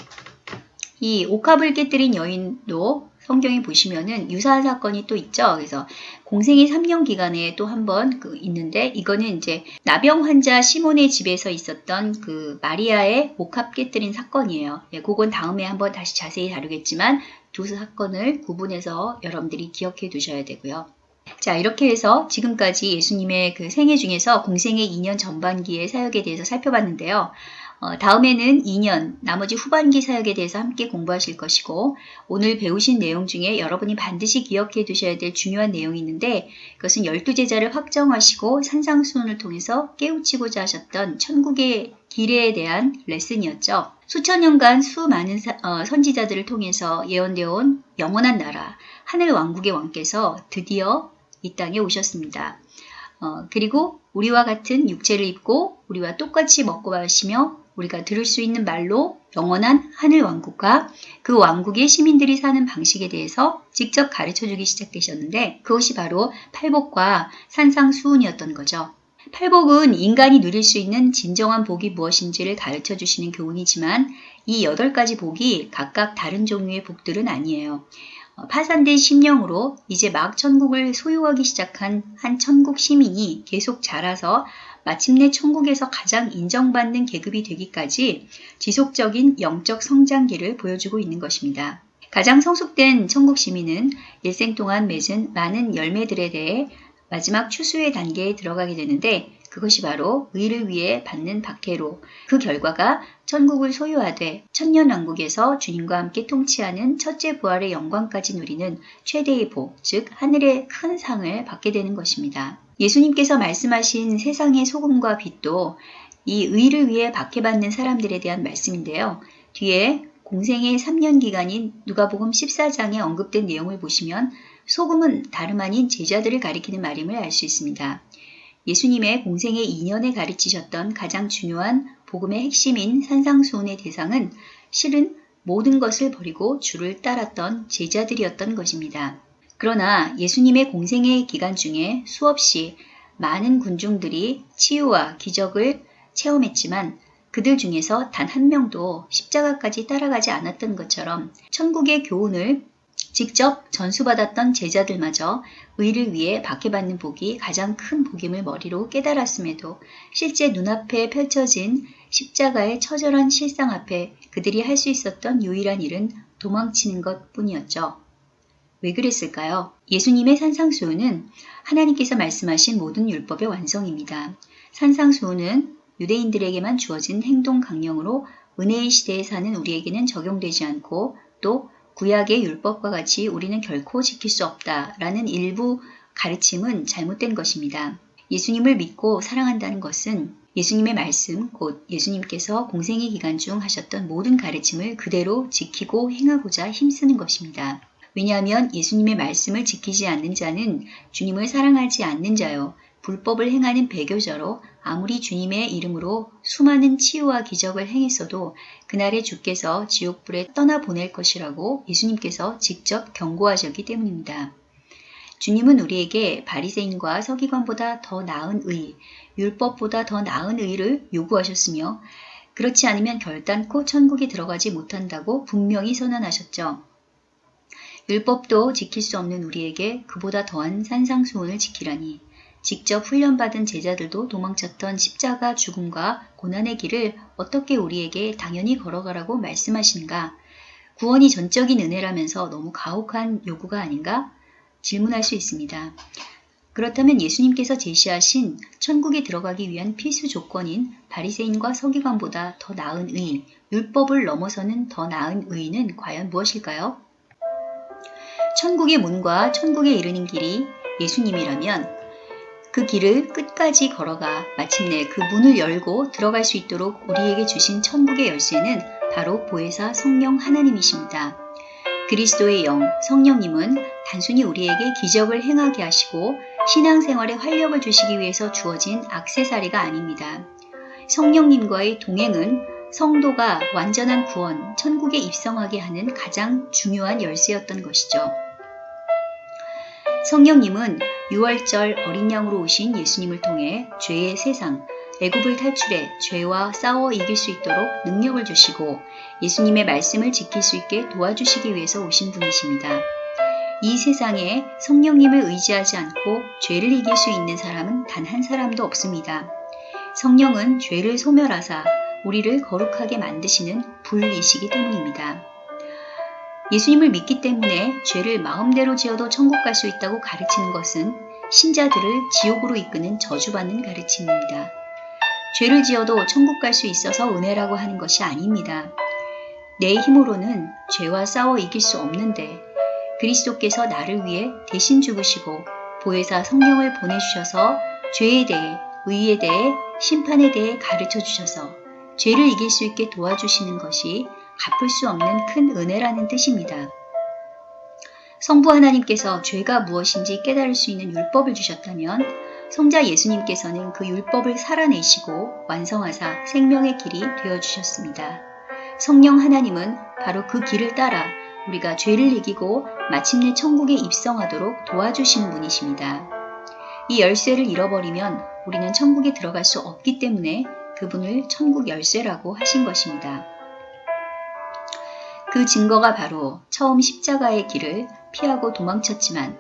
이 옥합을 깨뜨린 여인도 성경에 보시면은 유사한 사건이 또 있죠. 그래서 공생의 3년 기간에 또 한 번 그 있는데 이거는 이제 나병 환자 시몬의 집에서 있었던 그 마리아의 목합 깨뜨린 사건이에요. 예, 그건 다음에 한번 다시 자세히 다루겠지만 두 사건을 구분해서 여러분들이 기억해 두셔야 되고요. 자, 이렇게 해서 지금까지 예수님의 그 생애 중에서 공생의 2년 전반기의 사역에 대해서 살펴봤는데요. 어, 다음에는 2년 나머지 후반기 사역에 대해서 함께 공부하실 것이고 오늘 배우신 내용 중에 여러분이 반드시 기억해 두셔야 될 중요한 내용이 있는데 그것은 열두 제자를 확정하시고 산상수훈을 통해서 깨우치고자 하셨던 천국의 길에 대한 레슨이었죠. 수천 년간 수많은 사, 어, 선지자들을 통해서 예언되어 온 영원한 나라 하늘 왕국의 왕께서 드디어 이 땅에 오셨습니다. 어, 그리고 우리와 같은 육체를 입고 우리와 똑같이 먹고 마시며 우리가 들을 수 있는 말로 영원한 하늘 왕국과 그 왕국의 시민들이 사는 방식에 대해서 직접 가르쳐 주기 시작되셨는데 그것이 바로 팔복과 산상수훈이었던 거죠. 팔복은 인간이 누릴 수 있는 진정한 복이 무엇인지를 가르쳐 주시는 교훈이지만 이 여덟 가지 복이 각각 다른 종류의 복들은 아니에요. 어, 파산된 심령으로 이제 막 천국을 소유하기 시작한 한 천국 시민이 계속 자라서 마침내 천국에서 가장 인정받는 계급이 되기까지 지속적인 영적 성장기를 보여주고 있는 것입니다. 가장 성숙된 천국 시민은 일생 동안 맺은 많은 열매들에 대해 마지막 추수의 단계에 들어가게 되는데 그것이 바로 의를 위해 받는 박해로 그 결과가 천국을 소유하되 천년왕국에서 주님과 함께 통치하는 첫째 부활의 영광까지 누리는 최대의 복, 즉 하늘의 큰 상을 받게 되는 것입니다. 예수님께서 말씀하신 세상의 소금과 빛도 이 의를 위해 박해받는 사람들에 대한 말씀인데요. 뒤에 공생의 3년 기간인 누가복음 14장에 언급된 내용을 보시면 소금은 다름 아닌 제자들을 가리키는 말임을 알 수 있습니다. 예수님의 공생의 2년에 가르치셨던 가장 중요한 복음의 핵심인 산상수훈의 대상은 실은 모든 것을 버리고 주를 따랐던 제자들이었던 것입니다. 그러나 예수님의 공생의 기간 중에 수없이 많은 군중들이 치유와 기적을 체험했지만 그들 중에서 단 한 명도 십자가까지 따라가지 않았던 것처럼 천국의 교훈을 직접 전수받았던 제자들마저 의를 위해 박해받는 복이 가장 큰 복임을 머리로 깨달았음에도 실제 눈앞에 펼쳐진 십자가의 처절한 실상 앞에 그들이 할 수 있었던 유일한 일은 도망치는 것 뿐이었죠. 왜 그랬을까요? 예수님의 산상수훈은 하나님께서 말씀하신 모든 율법의 완성입니다. 산상수훈은 유대인들에게만 주어진 행동 강령으로 은혜의 시대에 사는 우리에게는 적용되지 않고 또 구약의 율법과 같이 우리는 결코 지킬 수 없다라는 일부 가르침은 잘못된 것입니다. 예수님을 믿고 사랑한다는 것은 예수님의 말씀, 곧 예수님께서 공생의 기간 중 하셨던 모든 가르침을 그대로 지키고 행하고자 힘쓰는 것입니다. 왜냐하면 예수님의 말씀을 지키지 않는 자는 주님을 사랑하지 않는 자요. 불법을 행하는 배교자로 아무리 주님의 이름으로 수많은 치유와 기적을 행했어도 그날에 주께서 지옥불에 떠나보낼 것이라고 예수님께서 직접 경고하셨기 때문입니다. 주님은 우리에게 바리새인과 서기관보다 더 나은 의, 율법보다 더 나은 의를 요구하셨으며 그렇지 않으면 결단코 천국에 들어가지 못한다고 분명히 선언하셨죠. 율법도 지킬 수 없는 우리에게 그보다 더한 산상수훈을 지키라니 직접 훈련받은 제자들도 도망쳤던 십자가 죽음과 고난의 길을 어떻게 우리에게 당연히 걸어가라고 말씀하시는가? 구원이 전적인 은혜라면서 너무 가혹한 요구가 아닌가? 질문할 수 있습니다. 그렇다면 예수님께서 제시하신 천국에 들어가기 위한 필수 조건인 바리새인과 서기관보다 더 나은 의, 율법을 넘어서는 더 나은 의는 과연 무엇일까요? 천국의 문과 천국에 이르는 길이 예수님이라면 그 길을 끝까지 걸어가 마침내 그 문을 열고 들어갈 수 있도록 우리에게 주신 천국의 열쇠는 바로 보혜사 성령 하나님이십니다. 그리스도의 영, 성령님은 단순히 우리에게 기적을 행하게 하시고 신앙생활에 활력을 주시기 위해서 주어진 악세사리가 아닙니다. 성령님과의 동행은 성도가 완전한 구원, 천국에 입성하게 하는 가장 중요한 열쇠였던 것이죠. 성령님은 6월절 어린 양으로 오신 예수님을 통해 죄의 세상, 애굽을 탈출해 죄와 싸워 이길 수 있도록 능력을 주시고 예수님의 말씀을 지킬 수 있게 도와주시기 위해서 오신 분이십니다. 이 세상에 성령님을 의지하지 않고 죄를 이길 수 있는 사람은 단 한 사람도 없습니다. 성령은 죄를 소멸하사 우리를 거룩하게 만드시는 불이시기 때문입니다. 예수님을 믿기 때문에 죄를 마음대로 지어도 천국 갈 수 있다고 가르치는 것은 신자들을 지옥으로 이끄는 저주받는 가르침입니다. 죄를 지어도 천국 갈 수 있어서 은혜라고 하는 것이 아닙니다. 내 힘으로는 죄와 싸워 이길 수 없는데 그리스도께서 나를 위해 대신 죽으시고 보혜사 성령을 보내주셔서 죄에 대해, 의에 대해, 심판에 대해 가르쳐 주셔서 죄를 이길 수 있게 도와주시는 것이 갚을 수 없는 큰 은혜라는 뜻입니다. 성부 하나님께서 죄가 무엇인지 깨달을 수 있는 율법을 주셨다면 성자 예수님께서는 그 율법을 살아내시고 완성하사 생명의 길이 되어 주셨습니다. 성령 하나님은 바로 그 길을 따라 우리가 죄를 이기고 마침내 천국에 입성하도록 도와주시는 분이십니다. 이 열쇠를 잃어버리면 우리는 천국에 들어갈 수 없기 때문에 그분을 천국 열쇠라고 하신 것입니다. 그 증거가 바로 처음 십자가의 길을 피하고 도망쳤지만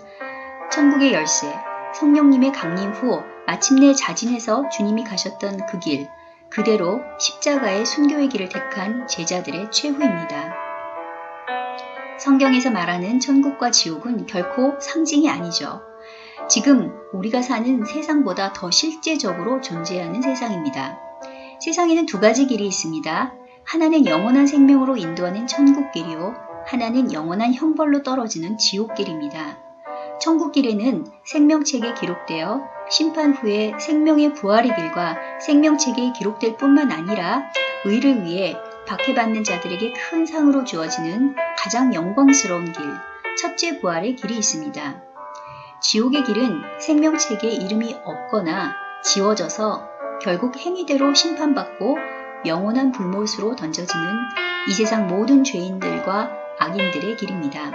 천국의 열쇠, 성령님의 강림 후 마침내 자진해서 주님이 가셨던 그 길, 그대로 십자가의 순교의 길을 택한 제자들의 최후입니다. 성경에서 말하는 천국과 지옥은 결코 상징이 아니죠. 지금 우리가 사는 세상보다 더 실제적으로 존재하는 세상입니다. 세상에는 두 가지 길이 있습니다. 하나는 영원한 생명으로 인도하는 천국길이요. 하나는 영원한 형벌로 떨어지는 지옥길입니다. 천국길에는 생명책에 기록되어 심판 후에 생명의 부활의 길과 생명책에 기록될 뿐만 아니라 의를 위해 박해받는 자들에게 큰 상으로 주어지는 가장 영광스러운 길, 첫째 부활의 길이 있습니다. 지옥의 길은 생명책에 이름이 없거나 지워져서 결국 행위대로 심판받고 영원한 불못으로 던져지는 이 세상 모든 죄인들과 악인들의 길입니다.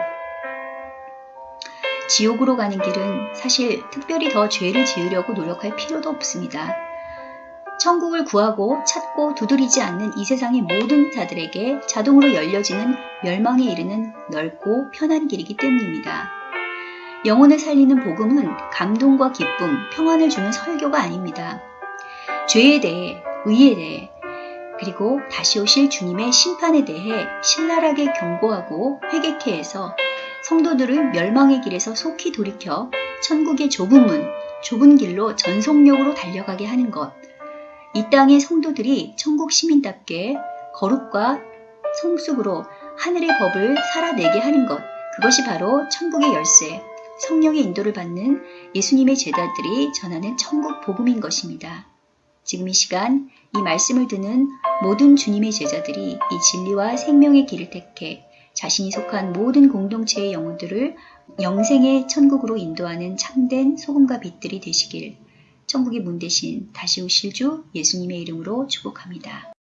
지옥으로 가는 길은 사실 특별히 더 죄를 지으려고 노력할 필요도 없습니다. 천국을 구하고 찾고 두드리지 않는 이 세상의 모든 자들에게 자동으로 열려지는 멸망에 이르는 넓고 편한 길이기 때문입니다. 영혼을 살리는 복음은 감동과 기쁨, 평안을 주는 설교가 아닙니다. 죄에 대해, 의에 대해, 그리고 다시 오실 주님의 심판에 대해 신랄하게 경고하고 회개케 해서 성도들을 멸망의 길에서 속히 돌이켜 천국의 좁은 문, 좁은 길로 전속력으로 달려가게 하는 것. 이 땅의 성도들이 천국 시민답게 거룩과 성숙으로 하늘의 법을 살아내게 하는 것. 그것이 바로 천국의 열쇠, 성령의 인도를 받는 예수님의 제자들이 전하는 천국 복음인 것입니다. 지금 이 시간 이 말씀을 듣는 모든 주님의 제자들이 이 진리와 생명의 길을 택해 자신이 속한 모든 공동체의 영혼들을 영생의 천국으로 인도하는 참된 소금과 빛들이 되시길 천국의 문 대신 다시 오실 주 예수님의 이름으로 축복합니다.